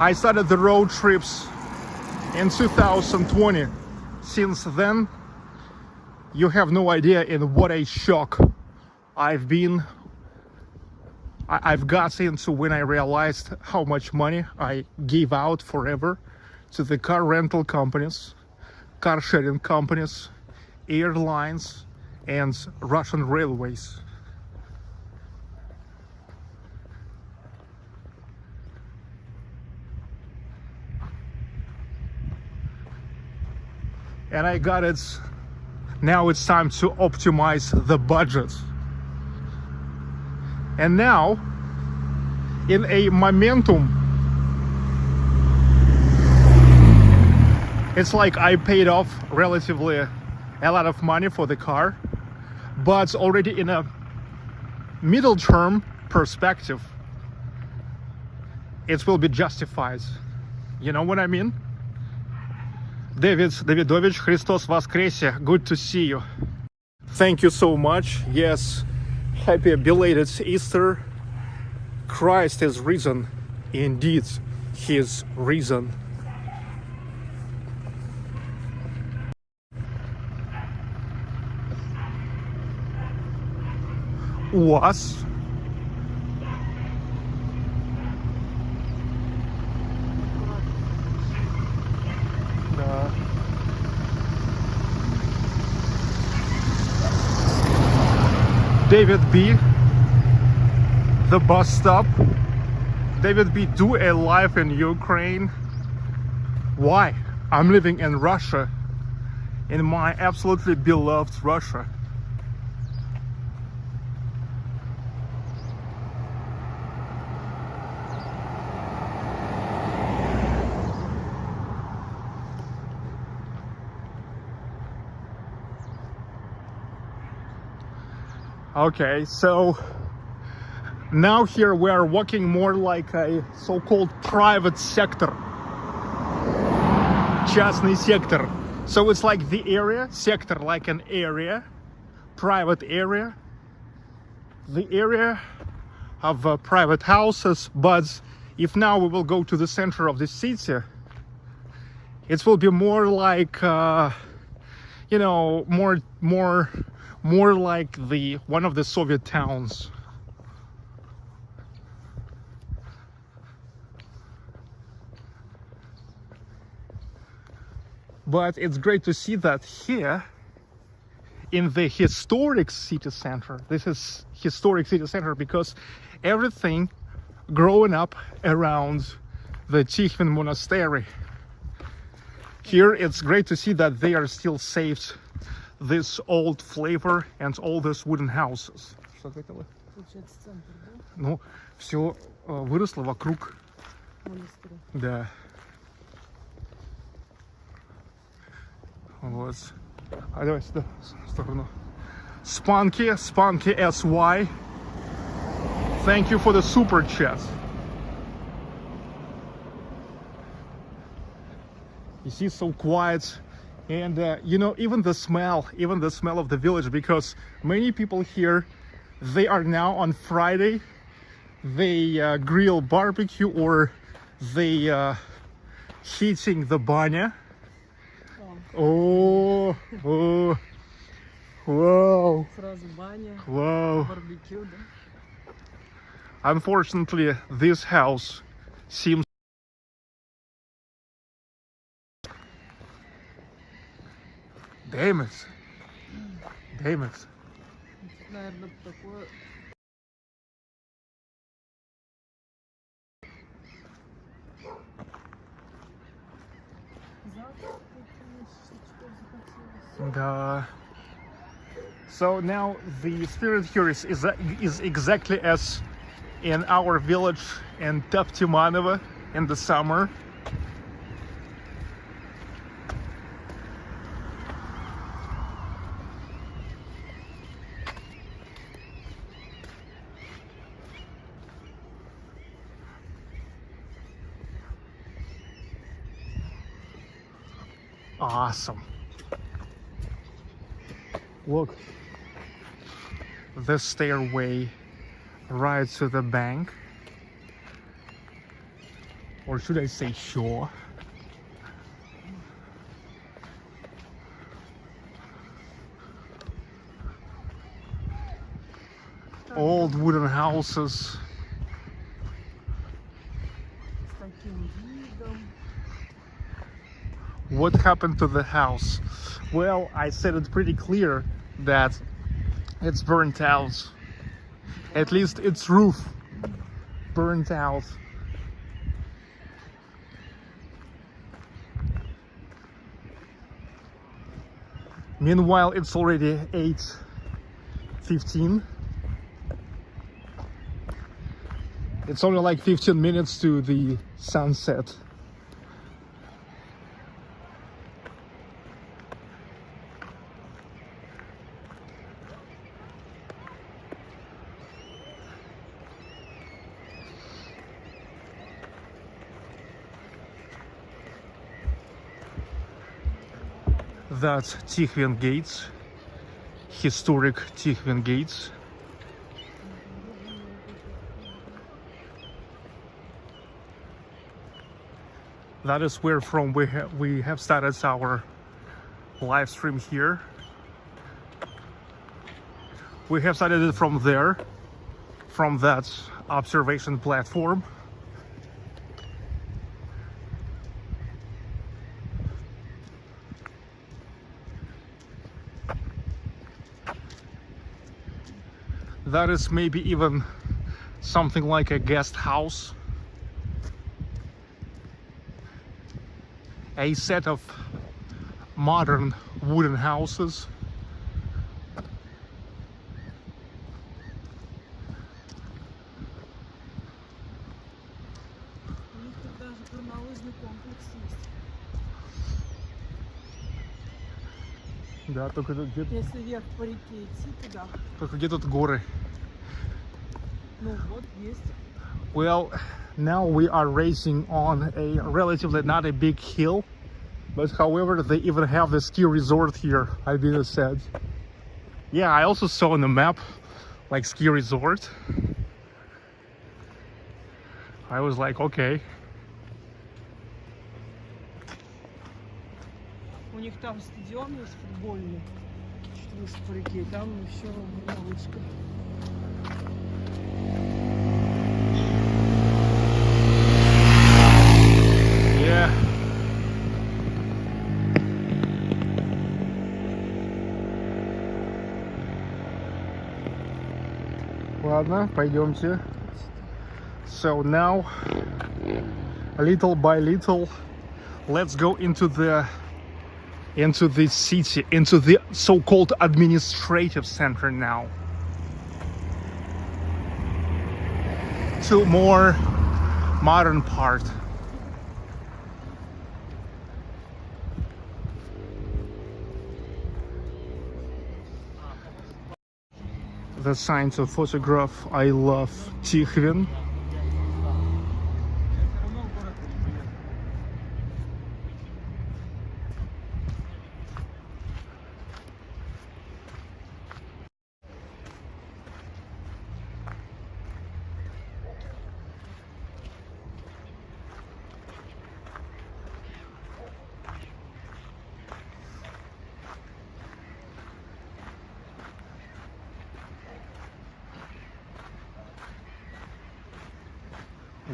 I started the road trips in 2020 since then you have no idea in what a shock I've been I've got into when I realized how much money I gave out forever to the car rental companies, car sharing companies, airlines, and Russian railways. And I got it. Now it's time to optimize the budget. And now, in a momentum, it's like I paid off relatively a lot of money for the car, but already in a middle term perspective, it will be justified. You know what I mean? David Davidovich, Christos Воскресе, good to see you. Thank you so much. Yes, happy belated Easter. Christ is risen. Indeed, he is risen. Was Да. David B. The bus stop. David B. Do a life in Ukraine. Why? I'm living in Russia. In my absolutely beloved Russia. Okay, so now here we are walking more like a so-called private sector. Частный сектор. So it's like the area, sector like an area, private area. The area of uh, private houses, but if now we will go to the center of the city, it will be more like, uh, you know, more, more more like the one of the Soviet towns. But it's great to see that here in the historic city center. This is historic city center because everything growing up around the Tikhvin monastery. Here it's great to see that they are still saved this old flavor and all these wooden houses. Что ответила? Получается, центр, да? Ну, все выросло вокруг, Монастыря. да. Вот. А давай сюда, в сторону. Spunky, Spunky SY. Thank you for the super chat. You see, so quiet. and uh, you know even the smell even the smell of the village because many people here they are now on friday they uh, grill barbecue or they uh, heating the banya oh oh wow. Wow. unfortunately this house seems Damus. Damus. And, uh, so now the spirit here is, is, is exactly as in our village in Teftimanova in the summer. Awesome. Look, the stairway right to the bank. Or should I say shore? Old wooden houses. What happened to the house? Well, I said it pretty clear that it's burnt out. At least its roof burnt out. Meanwhile, it's already 8:15. It's only like 15 minutes to the sunset. That's Tikhvin Gates, historic Tikhvin Gates. That is where from we ha- we have started our live stream here. We have started it from there, from that observation platform. That is maybe even something like a guest house. A set of modern wooden houses. только тут где, Если вверх по реке идти туда, только где тут горы. ну вот есть. Well, now we are racing on a relatively not a big hill, but however, they even have the ski resort here, Albina said. Yeah, I also saw on the map like ski resort. I was like, okay. Них там стадион есть футбольный, реке, и там горнолыжка. Yeah. Ладно, пойдемте. So now, little by little, let's go into the into the city, into the so-called administrative center now. To more modern part. the sign to photograph I love Tikhvin.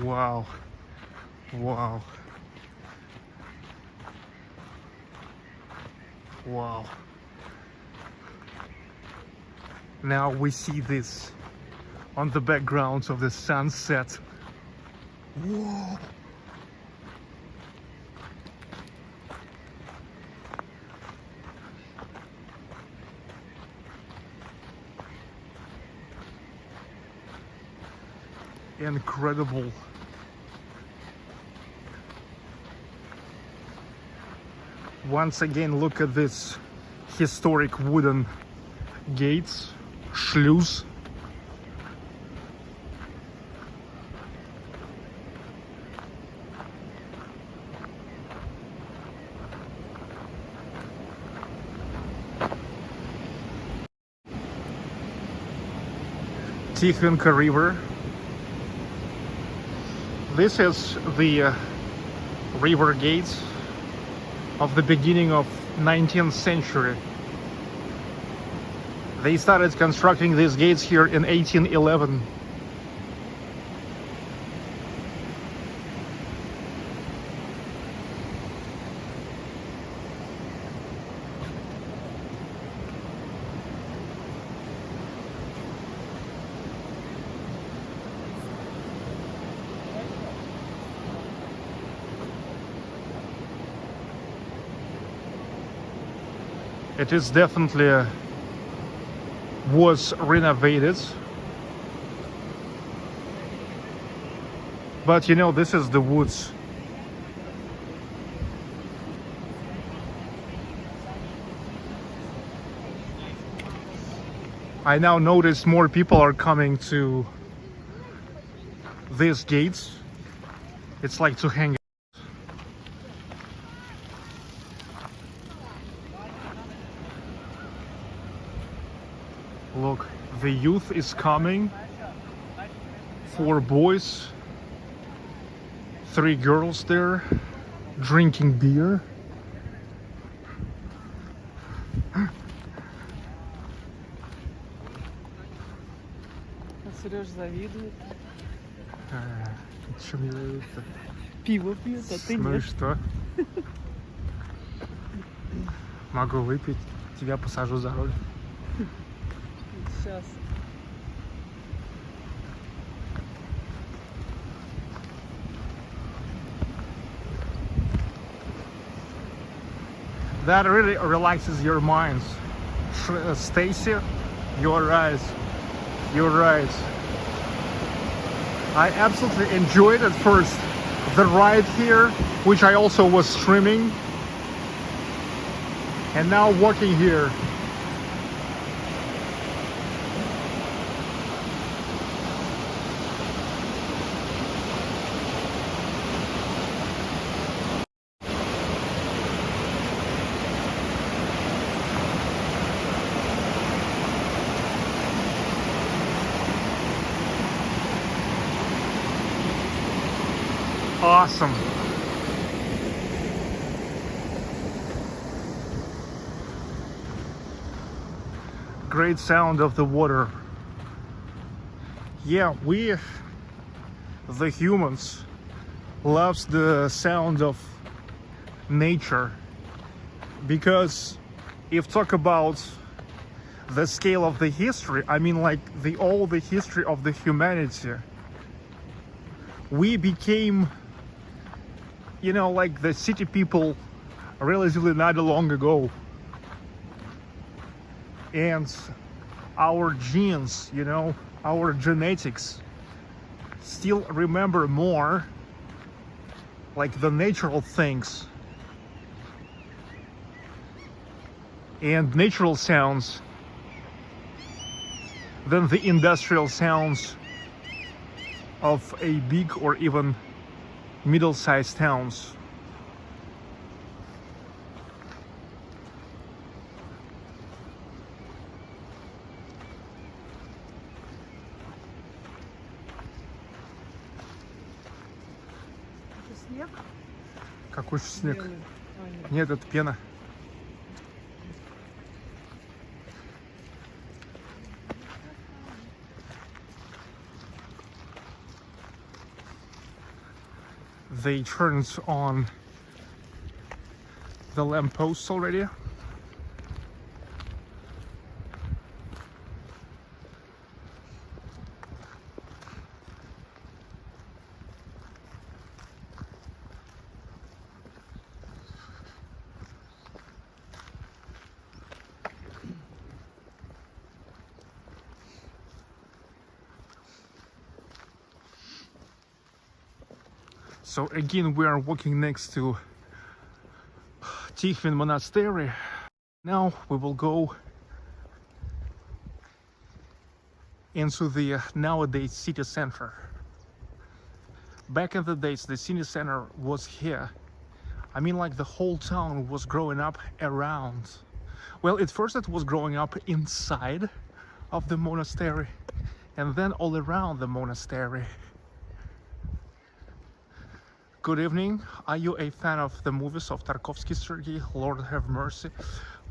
Wow. Wow. Wow. Now we see this on the background of the sunset. Whoa. Incredible. Once again, look at this historic wooden gates, шлюз. Tikhvinka River. This is the uh, river gates of the beginning of 19th century they started constructing these gates here in 1811. It is definitely was renovated. But you know, this is the woods. I now notice more people are coming to these gates. It's like to hang Look, the youth is coming. Four boys, three girls there, drinking beer. Сереж завидует. А, чё мне это? Пиво пьет, а ты Ну и нет. что? Могу выпить, тебя посажу за руль. That really relaxes your minds. Uh, Stacy, you're right. You're right. I absolutely enjoyed at first the ride here, which I also was streaming. And now walking here. Great sound of the water. Yeah, we, the humans, loves the sound of nature because if talk about the scale of the history, I mean like the all the history of the humanity, we became you know, like the city people relatively not long ago. And our genes, you know, our genetics still remember more like the natural things and natural sounds than the industrial sounds of a big or even middle-sized towns. Какой же снег? Белый. А, нет. Нет, это пена. They turned on the lampposts already. So again, we are walking next to Tikhvin Monastery. Now we will go into the uh, nowadays city center. Back in the days, the city center was here. I mean, like the whole town was growing up around. Well, at first it was growing up inside of the monastery, and then all around the monastery. Good evening. Are you a fan of the movies of Tarkovsky, Sergei? Lord have mercy.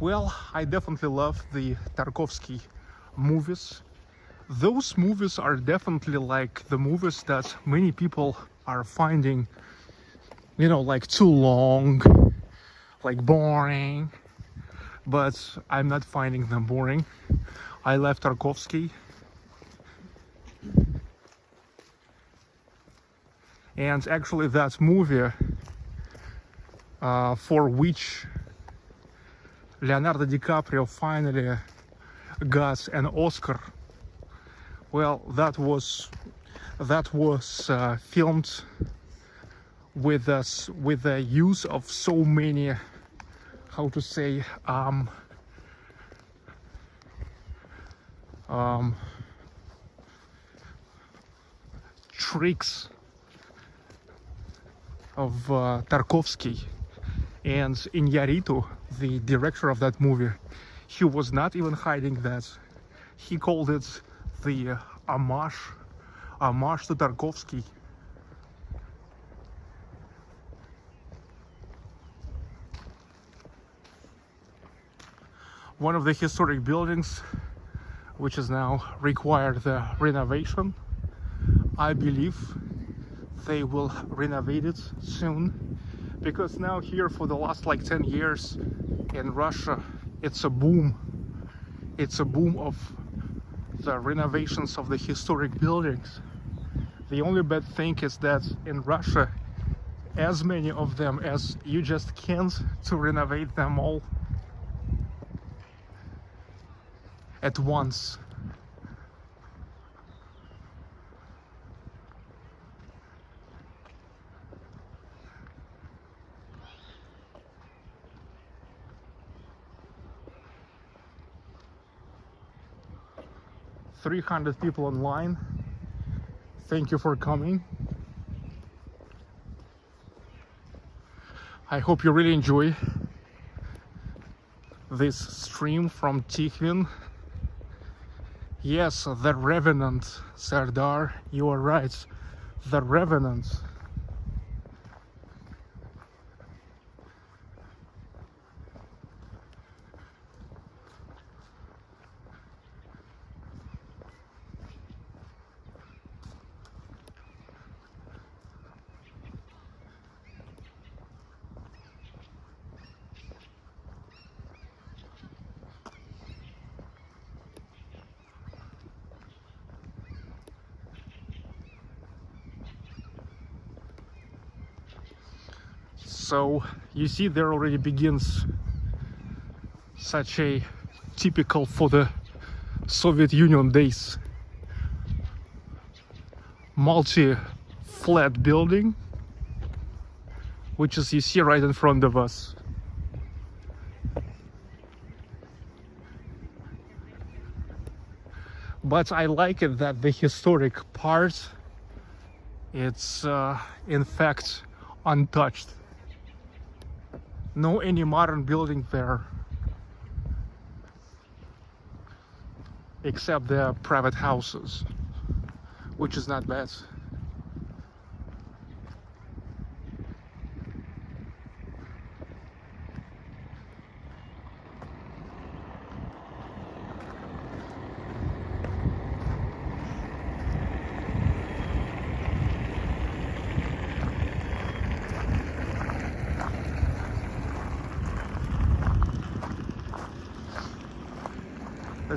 Well, I definitely love the Tarkovsky movies. Those movies are definitely like the movies that many people are finding, you know, like too long, like boring. But I'm not finding them boring. I love Tarkovsky. And actually, that movie uh, for which Leonardo DiCaprio finally got an Oscar. Well, that was that was uh, filmed with us with the use of so many, how to say, um, um, tricks of uh, Tarkovsky and Iñárritu, the director of that movie, he was not even hiding that. He called it the homage, homage to Tarkovsky. One of the historic buildings which is now required the renovation. I believe they will renovate it soon. Because now here for the last like 10 years in Russia it's a boom. It's a boom of the renovations of the historic buildings. The only bad thing is that in Russia as many of them as you just can't to renovate them all at once 300 people online. Thank you for coming. I hope you really enjoy this stream from Tikhvin. Yes, the Revenant, Sardar, you are right. The Revenant. So you see there already begins such a typical for the Soviet Union days. Multi-flat building which is you see right in front of us. But I like it that the historic part it's uh, in fact untouched no any modern building there. Except the private houses which is not bad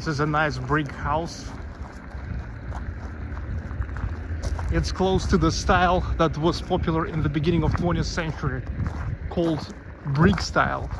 This is a nice brick house. It's close to the style that was popular in the beginning of 20th century called brick style.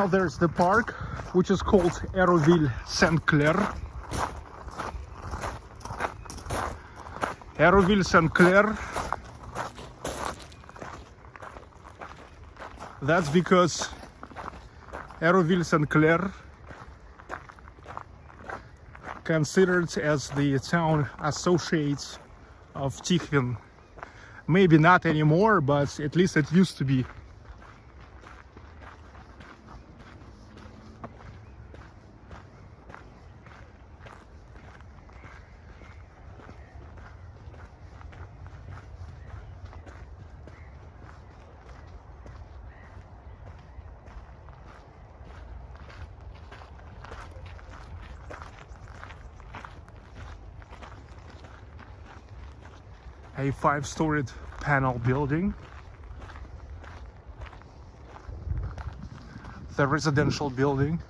Now there's the park, which is called Hérouville Saint-Clair. Hérouville Saint Clair. That's because Hérouville Saint Clair considered as the town associate of Tikhvin. Maybe not anymore, but at least it used to be. A five-storied panel building. The residential building.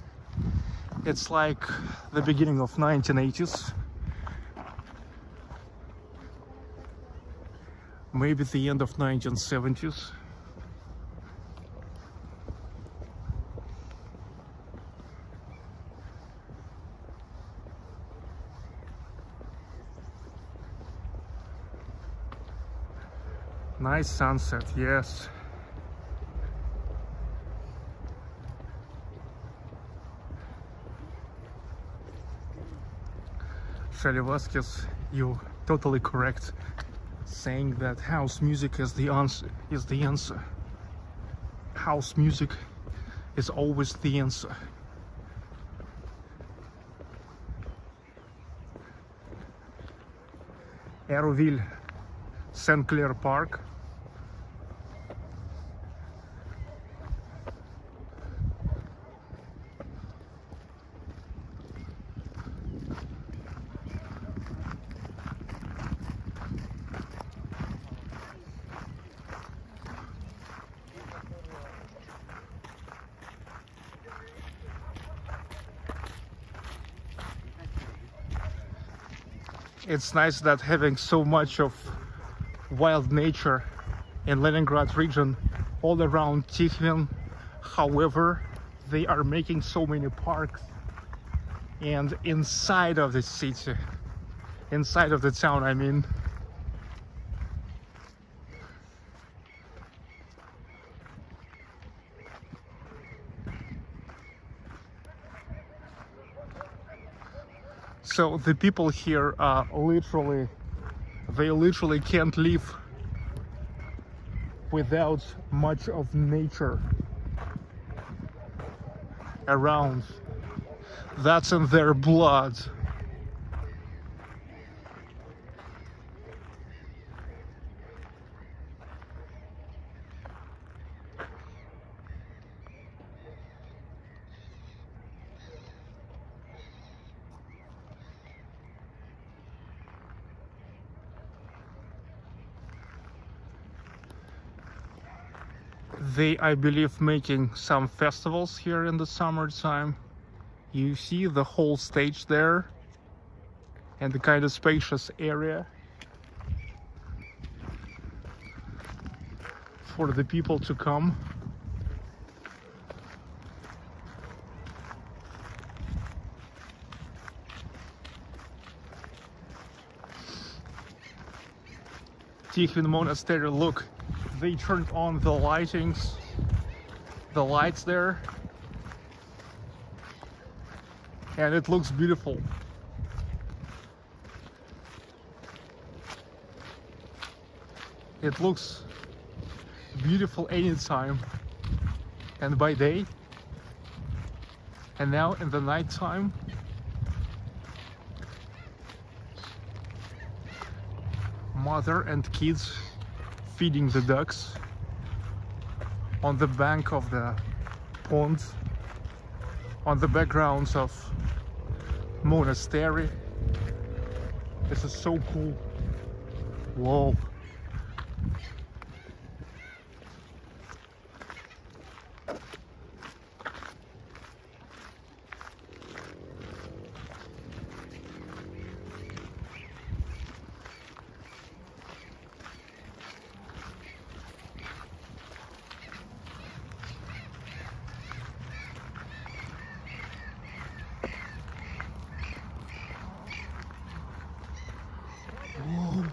It's like the beginning of 1980s. Maybe the end of 1970s. Nice sunset, yes. Shelly Vasquez, you totally correct saying that house music is the answer is the answer. House music is always the answer. Hérouville, St. Clair Park. It's nice that having so much of wild nature in Leningrad region all around Tikhvin. However, they are making so many parks and inside of the city, inside of the town, I mean. So the people here are literally, they literally can't live without much of nature around. That's in their blood. they i believe making some festivals here in the summertime. You see the whole stage there and the kind of spacious area for the people to come. Tikhvin Monastery, look, they turned on the lightings, the lights there, and it looks beautiful. It looks beautiful anytime and by day. And now in the night time mother and kids feeding the ducks on the bank of the pond on the backgrounds of monastery. This is so cool. Whoa Whoa.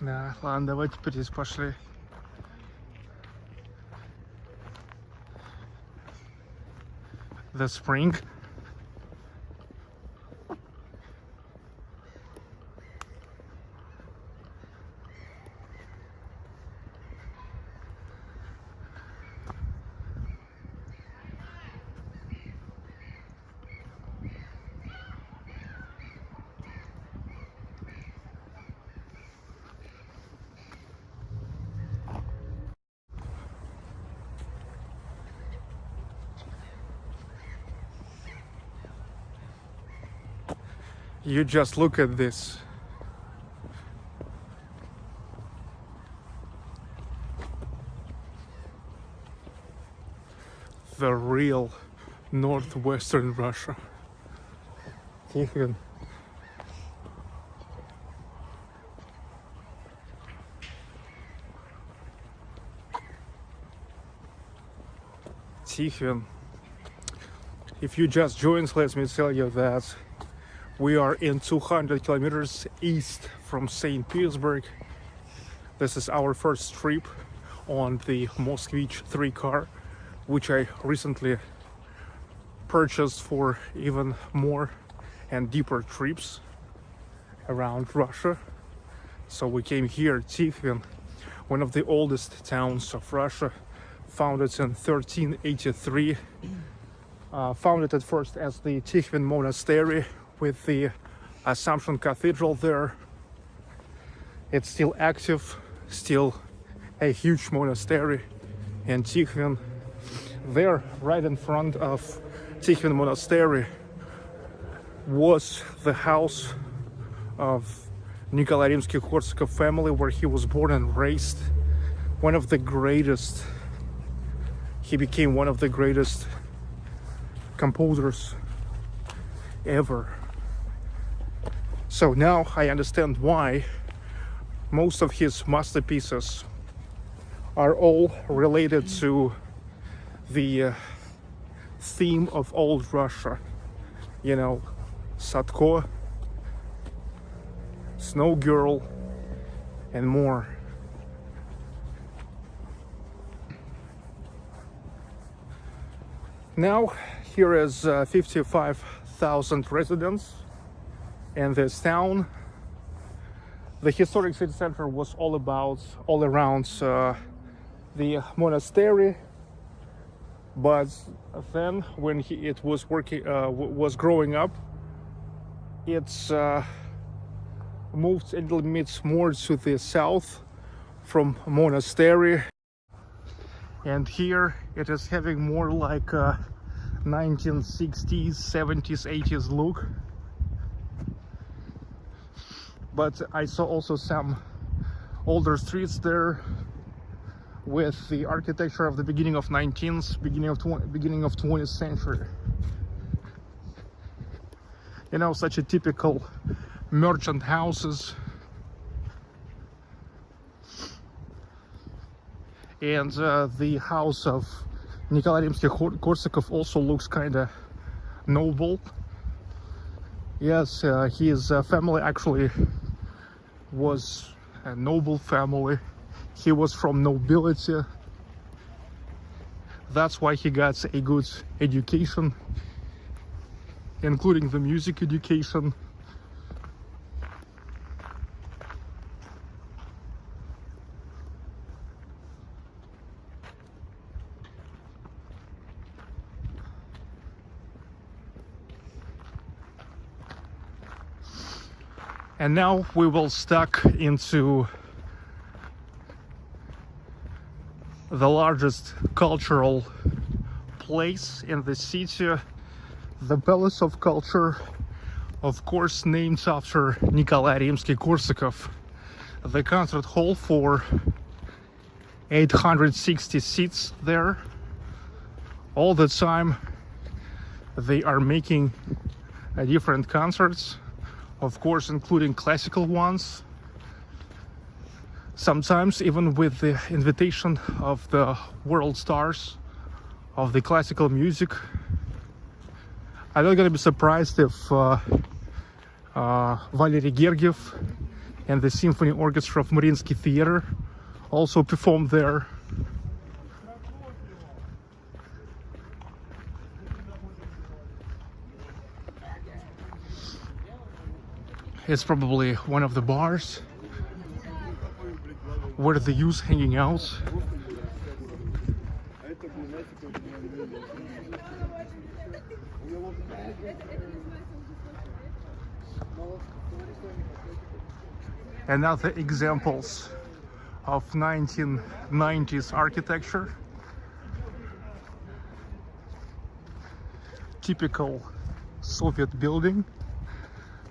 Да, ладно, давай теперь здесь пошли. The spring. You just look at this. The real northwestern Russia. Tikhvin. If you just joined, let me tell you that we are in 200 kilometers east from St. Petersburg. This is our first trip on the Moskvich 3 car, which I recently purchased for even more and deeper trips around Russia. So we came here, Tikhvin, one of the oldest towns of Russia, founded in 1383. Uh, founded at first as the Tikhvin Monastery with the uh, Assumption Cathedral there. It's still active, still a huge monastery in Tikhvin. There, right in front of Tikhvin Monastery, was the house of Nikolai Rimsky-Korsakov family where he was born and raised. One of the greatest, he became one of the greatest composers ever. So now I understand why most of his masterpieces are all related to the uh, theme of old Russia. You know, Sadko, Snow Girl, and more. Now, here is uh, 55,000 residents in this town. The historic city center was all about, all around uh, the monastery. But then, when he, it was working, uh, was growing up, it's uh, moved a little bit more to the south from monastery and here it is having more like a 1960s 70s 80s look but I saw also some older streets there with the architecture of the beginning of 19th beginning of 20, beginning of 20th century. You know such a typical merchant houses. And uh, the house of Nikolai Rimsky-Korsakov also looks kind of noble. Yes uh, his uh, family actually was a noble family. He was from nobility. That's why he got a good education including the music education and now we will stuck into the largest cultural place in the city the palace of culture of course named after Nikolai Rimsky-Korsakov the concert hall for 860 seats there. All the time they are making different concerts of course including classical ones sometimes even with the invitation of the world stars of the classical music I'm not gonna be surprised if uh, uh, Valery Gergiev and the Symphony Orchestra of Mariinsky Theater also performed there. It's probably one of the bars where the youth hanging out. Another examples of 1990s architecture. Typical Soviet building,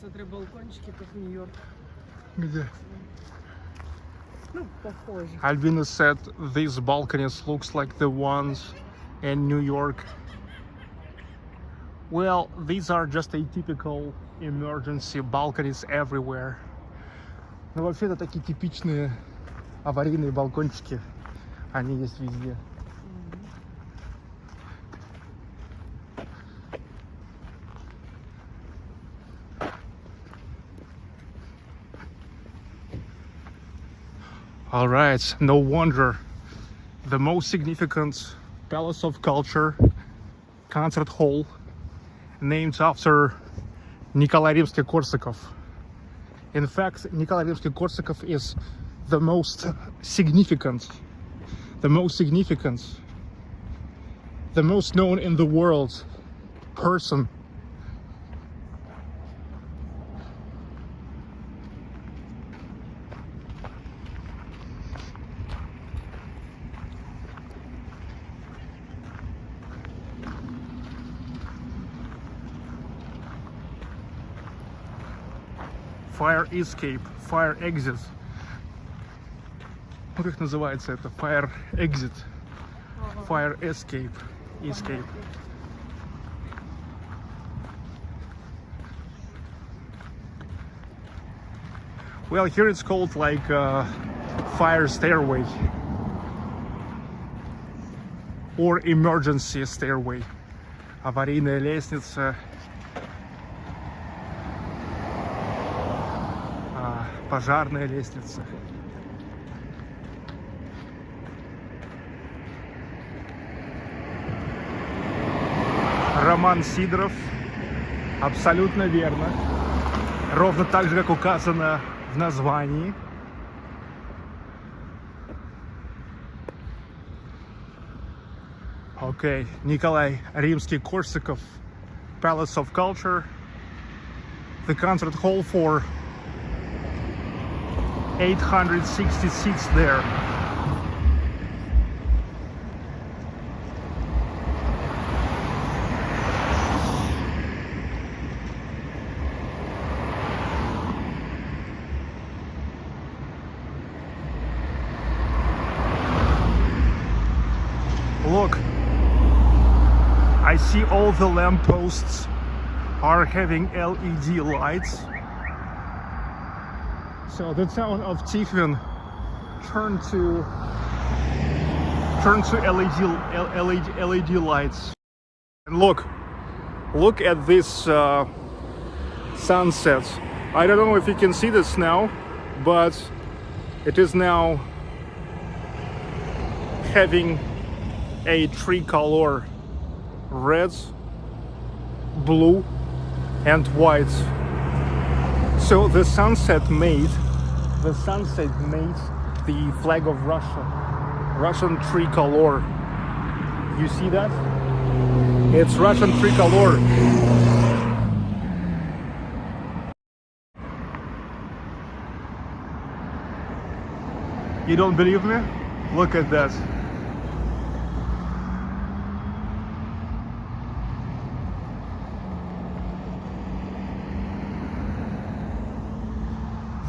О, смотри, балкончики, как в Нью-Йорк. Где? Ну, похоже. Albina said these balconies looks like the ones in New York. Well, these are just atypical emergency balconies everywhere. Ну, вообще, это такие типичные аварийные балкончики. Они есть везде. All right, no wonder the most significant palace of culture concert hall named after Nikolai Rimsky-Korsakov. In fact, Nikolai Rimsky-Korsakov is the most significant, the most significant, the most known in the world person Fire Escape, Fire Exit. Ну как называется это? Fire Exit, Fire Escape, Escape. Well, here it's called like uh, fire stairway or emergency stairway. Аварийная лестница пожарная лестница. Роман Сидоров. Абсолютно верно. Ровно так же, как указано в названии. Окей, Николай Римский-Корсаков, Palace of Culture, the concert hall for 860 seats there. Look, I see all the lampposts are having LED lights. So the town of Tikhvin turned to turned to LED LED LED lights. And look, look at this uh, sunset. I don't know if you can see this now, but it is now having a three color red, blue, and white. So the sunset made the sunset made the flag of Russia, Russian tricolor. You see that? It's Russian tricolor. You don't believe me? Look at that.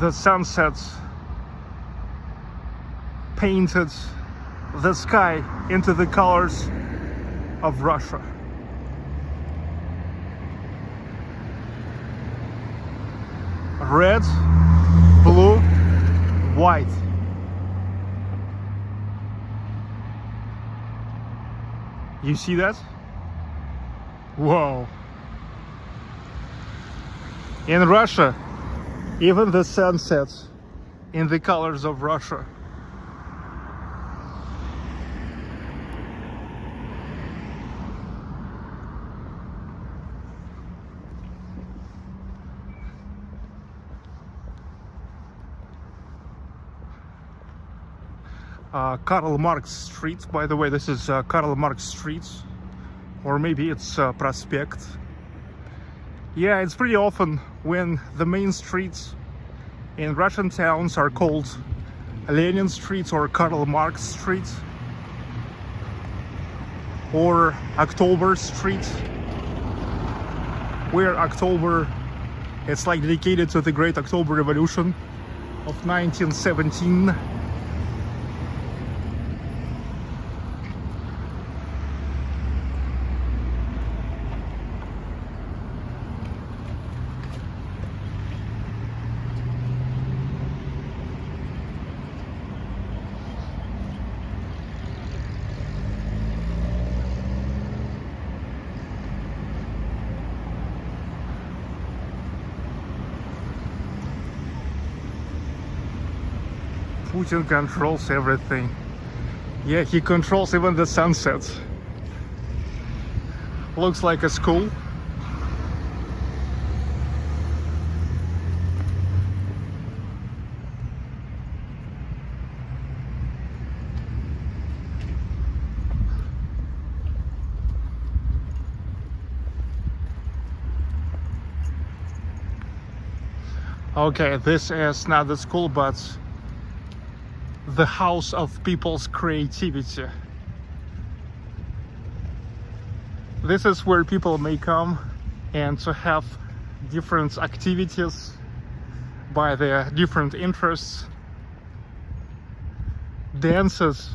The sunsets painted the sky into the colors of Russia. Red, blue, white. You see that? Whoa. In Russia, even the sunsets in the colors of Russia. uh, Karl Marx Street. By the way, this is uh, Karl Marx Street, or maybe it's uh, Prospect. Yeah, it's pretty often when the main streets in Russian towns are called Lenin Street or Karl Marx Street or October Street where October it's like dedicated to the Great October Revolution of 1917 Controls everything. Yeah, he controls even the sunsets. Looks like a school. Okay, this is not the school, but the house of people's creativity. This is where people may come and to have different activities by their different interests, dances,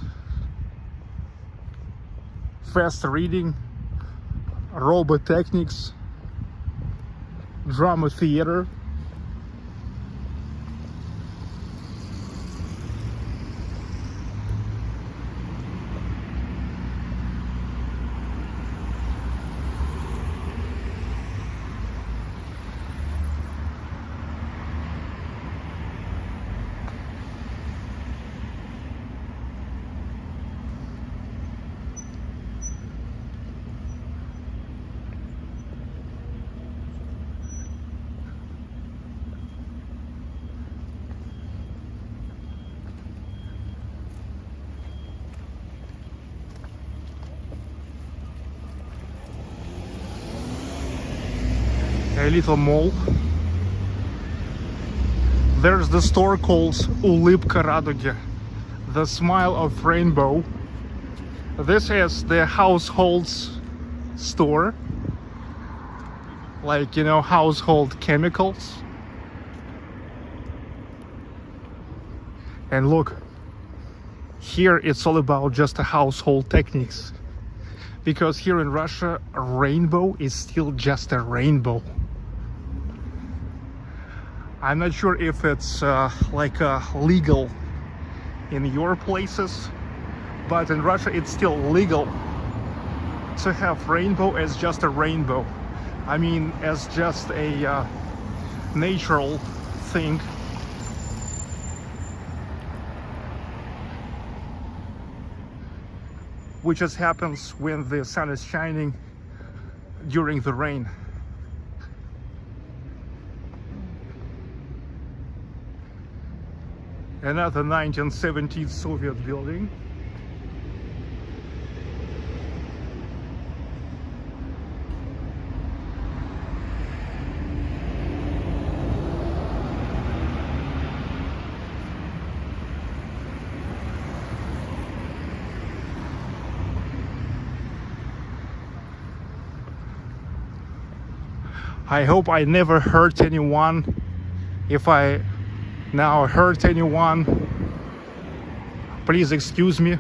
fast reading, robot techniques, drama theater, little mall. There's the store called Ulybka Radugi, the smile of rainbow. This is the households store, like, you know, household chemicals. And look, here it's all about just household techniques. Because here in Russia, a rainbow is still just a rainbow. I'm not sure if it's uh, like uh, legal in your places, but in Russia it's still legal to have rainbow as just a rainbow. I mean, as just a uh, natural thing. Which just happens when the sun is shining during the rain. Another 1970s Soviet building. I hope I never hurt anyone if I now hurt anyone. Please excuse me.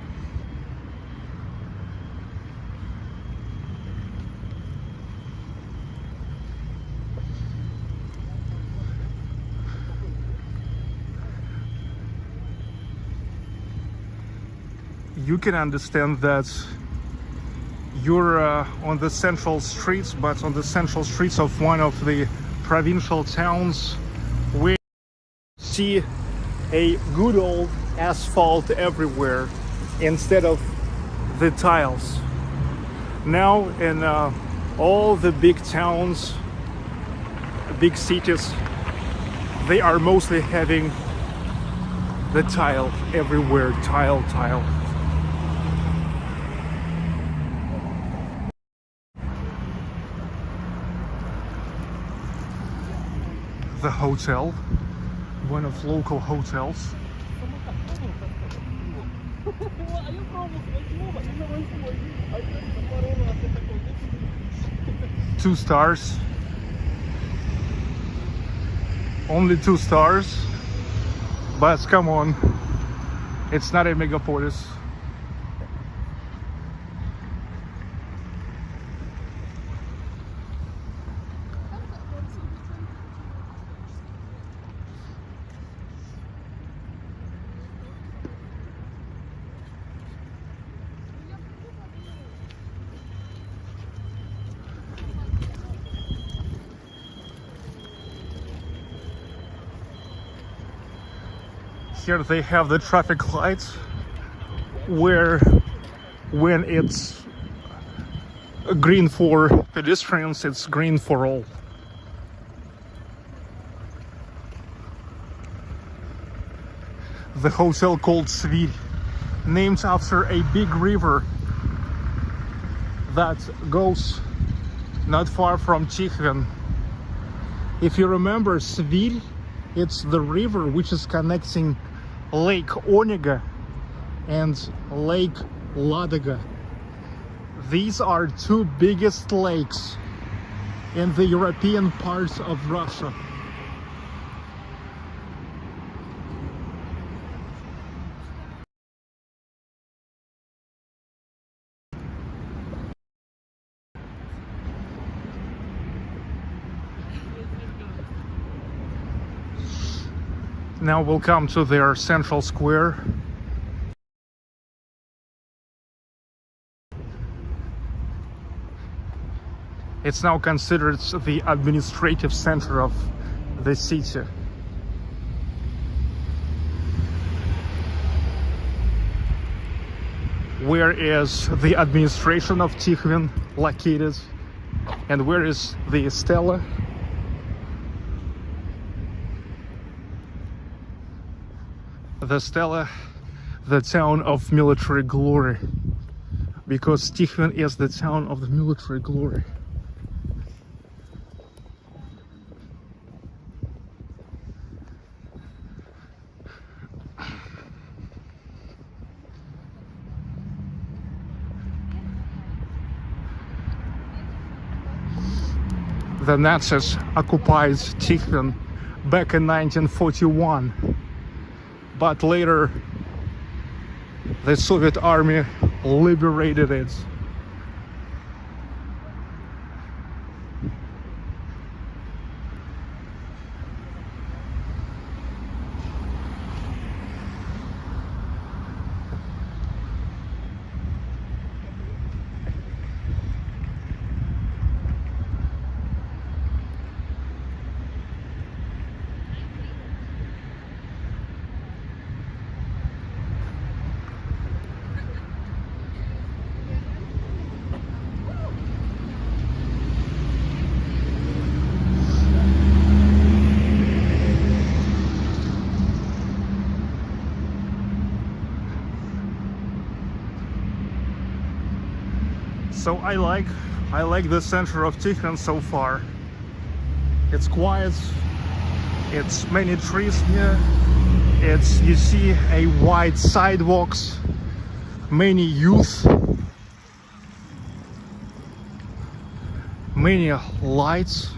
You can understand that you're uh, on the central streets, but on the central streets of one of the provincial towns, we see a good old asphalt everywhere instead of the tiles. Now in uh, all the big towns, big cities, they are mostly having the tile everywhere, tile, tile. the hotel, one of local hotels. <laughs> Two stars. Only two stars. But come on, it's not a megapolis. Here they have the traffic lights where when it's green for pedestrians, it's green for all. The hotel called Svir, named after a big river that goes not far from Tikhvin. If you remember, Svir, it's the river which is connecting Lake Onega and Lake Ladoga. These are two biggest lakes in the European parts of Russia. Now we'll come to their central square. It's now considered the administrative center of the city. Where is the administration of Tikhvin located? And where is the Stella? The Stella, the town of military glory. Because Tikhvin is the town of the military glory. The Nazis occupied Tikhvin back in 1941 but later the Soviet army liberated it. So I like I like the center of Tikhvin so far. It's quiet. It's many trees here. It's you see a wide sidewalks many youth many lights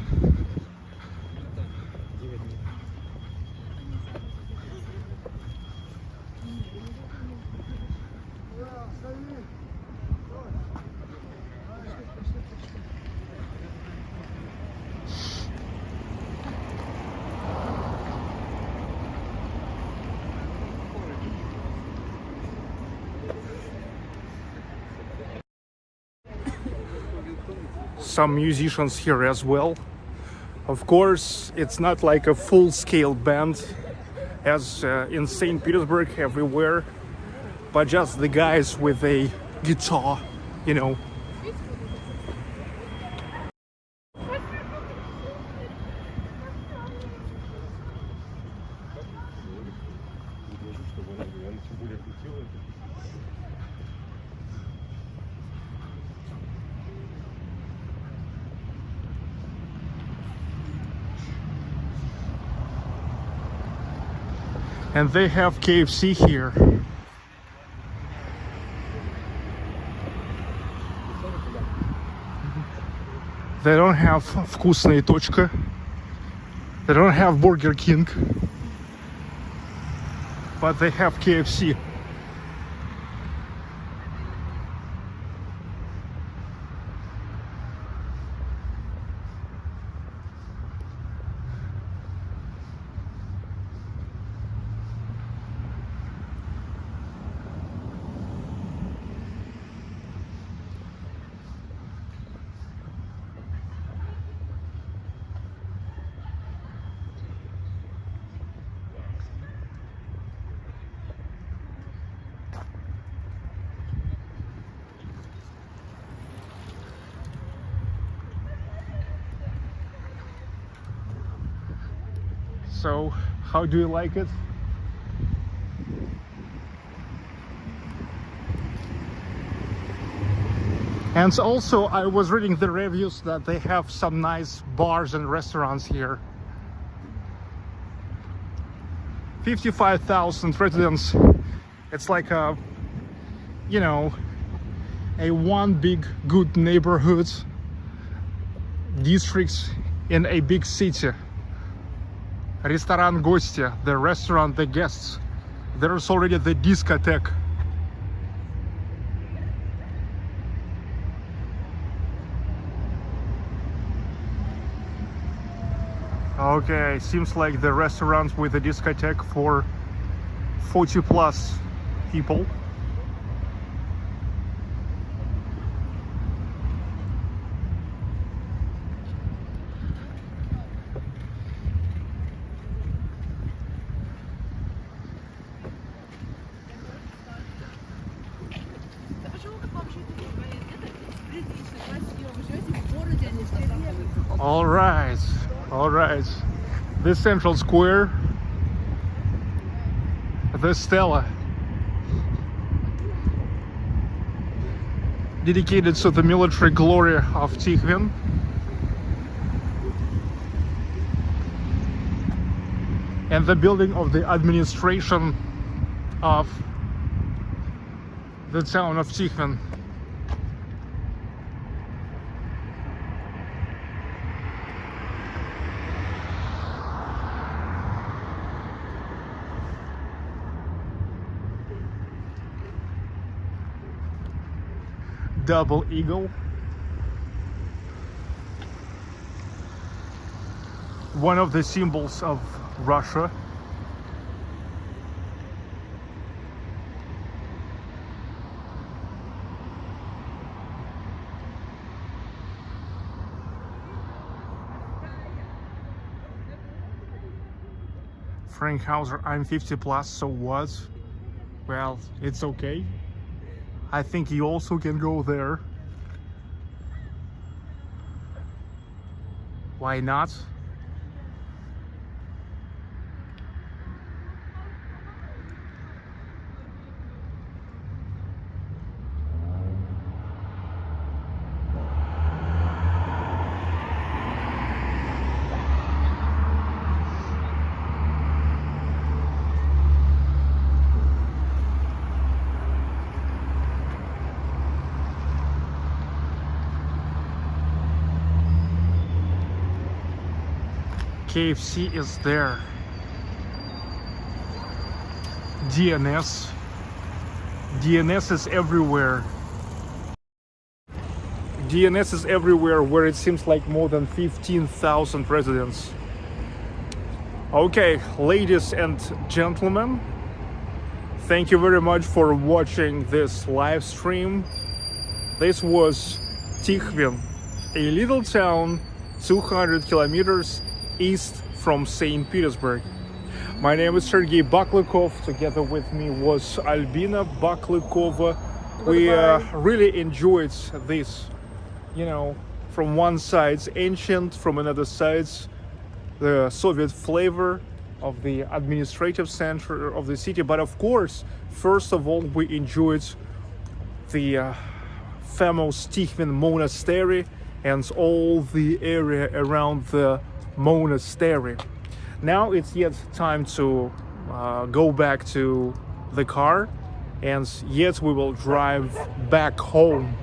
some musicians here as well. Of course, it's not like a full-scale band as uh, in St. Petersburg everywhere, but just the guys with a guitar, you know. And they have KFC here. They don't have вкусная точка. They don't have Burger King. But they have KFC. How do you like it? And also, I was reading the reviews that they have some nice bars and restaurants here. 55,000 residents. It's like a, you know, a one big good neighborhood districts in a big city. Restaurant Gostia, the restaurant, the guests. There's already the discotheque. Okay, seems like the restaurant with a discotheque for 40 plus people. This central square, the Stella, dedicated to the military glory of Tikhvin. And the building of the administration of the town of Tikhvin. Double eagle. One of the symbols of Russia. Frank Hauser, I'm 50 plus, so what? Well, it's okay. I think you also can go there. Why not? KFC is there. DNS. DNS is everywhere. DNS is everywhere where it seems like more than 15,000 residents. Okay, ladies and gentlemen, thank you very much for watching this live stream. This was Tikhvin a little town 200 kilometers east from St. Petersburg. My name is Sergey Baklykov. Together with me was Albina Baklykova. We uh, really enjoyed this, you know, from one side ancient, from another side the Soviet flavor of the administrative center of the city. But of course, first of all, we enjoyed the uh, famous Tikhvin Monastery and all the area around the monastery. Now it's yet time to uh, go back to the car and yet we will drive back home.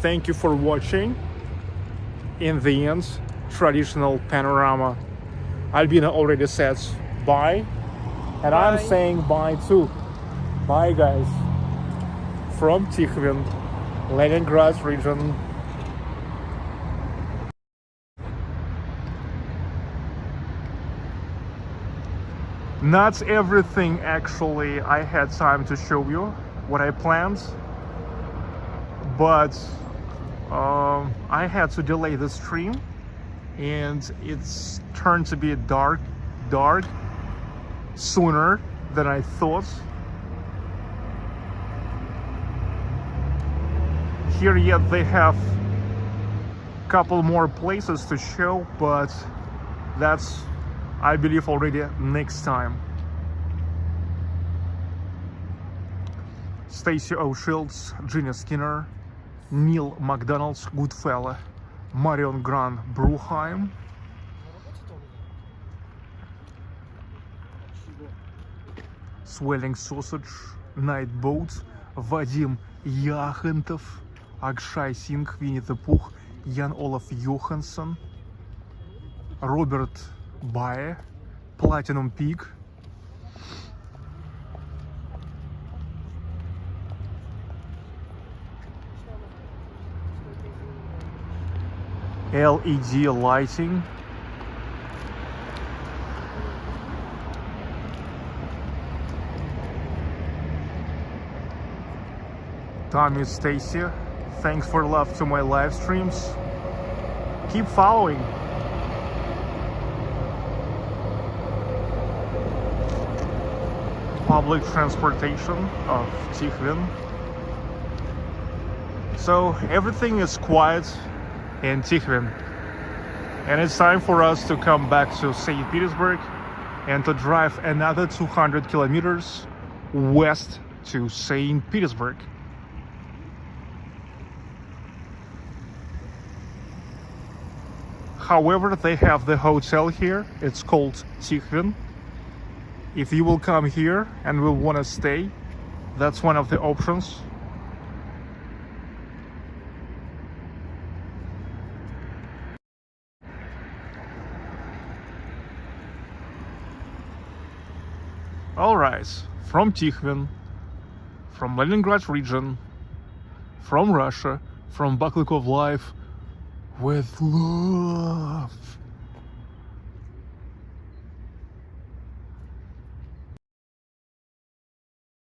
Thank you for watching. In the end, traditional panorama. Albina already said bye, and I'm saying bye too. Bye, guys. From Tikhvin, Leningrad region. Not everything actually I had time to show you what I planned, but um, I had to delay the stream and it's turned to be dark dark sooner than I thought. Here yet they have a couple more places to show but that's I believe already next time Stacey O'Shields, Gina Skinner, Neil McDonald's Goodfella, Marion Grant Bruheim, Swelling Sausage, Nightboat, Vadim Яхентов, Акшай Синг, Винни Пух, Ян Олаф Йоханссон, Роберт buy Platinum Peak LED lighting. Tommy Stacy. Thanks for love to my live streams. Keep following. Public transportation of Tikhvin. So everything is quiet in Tikhvin. And it's time for us to come back to St. Petersburg and to drive another 200 kilometers west to St. Petersburg. However, they have the hotel here. It's called Tikhvin. If you will come here and will want to stay, that's one of the options. All right, from Tikhvin, from Leningrad region, from Russia, from Baklykov Life, with love.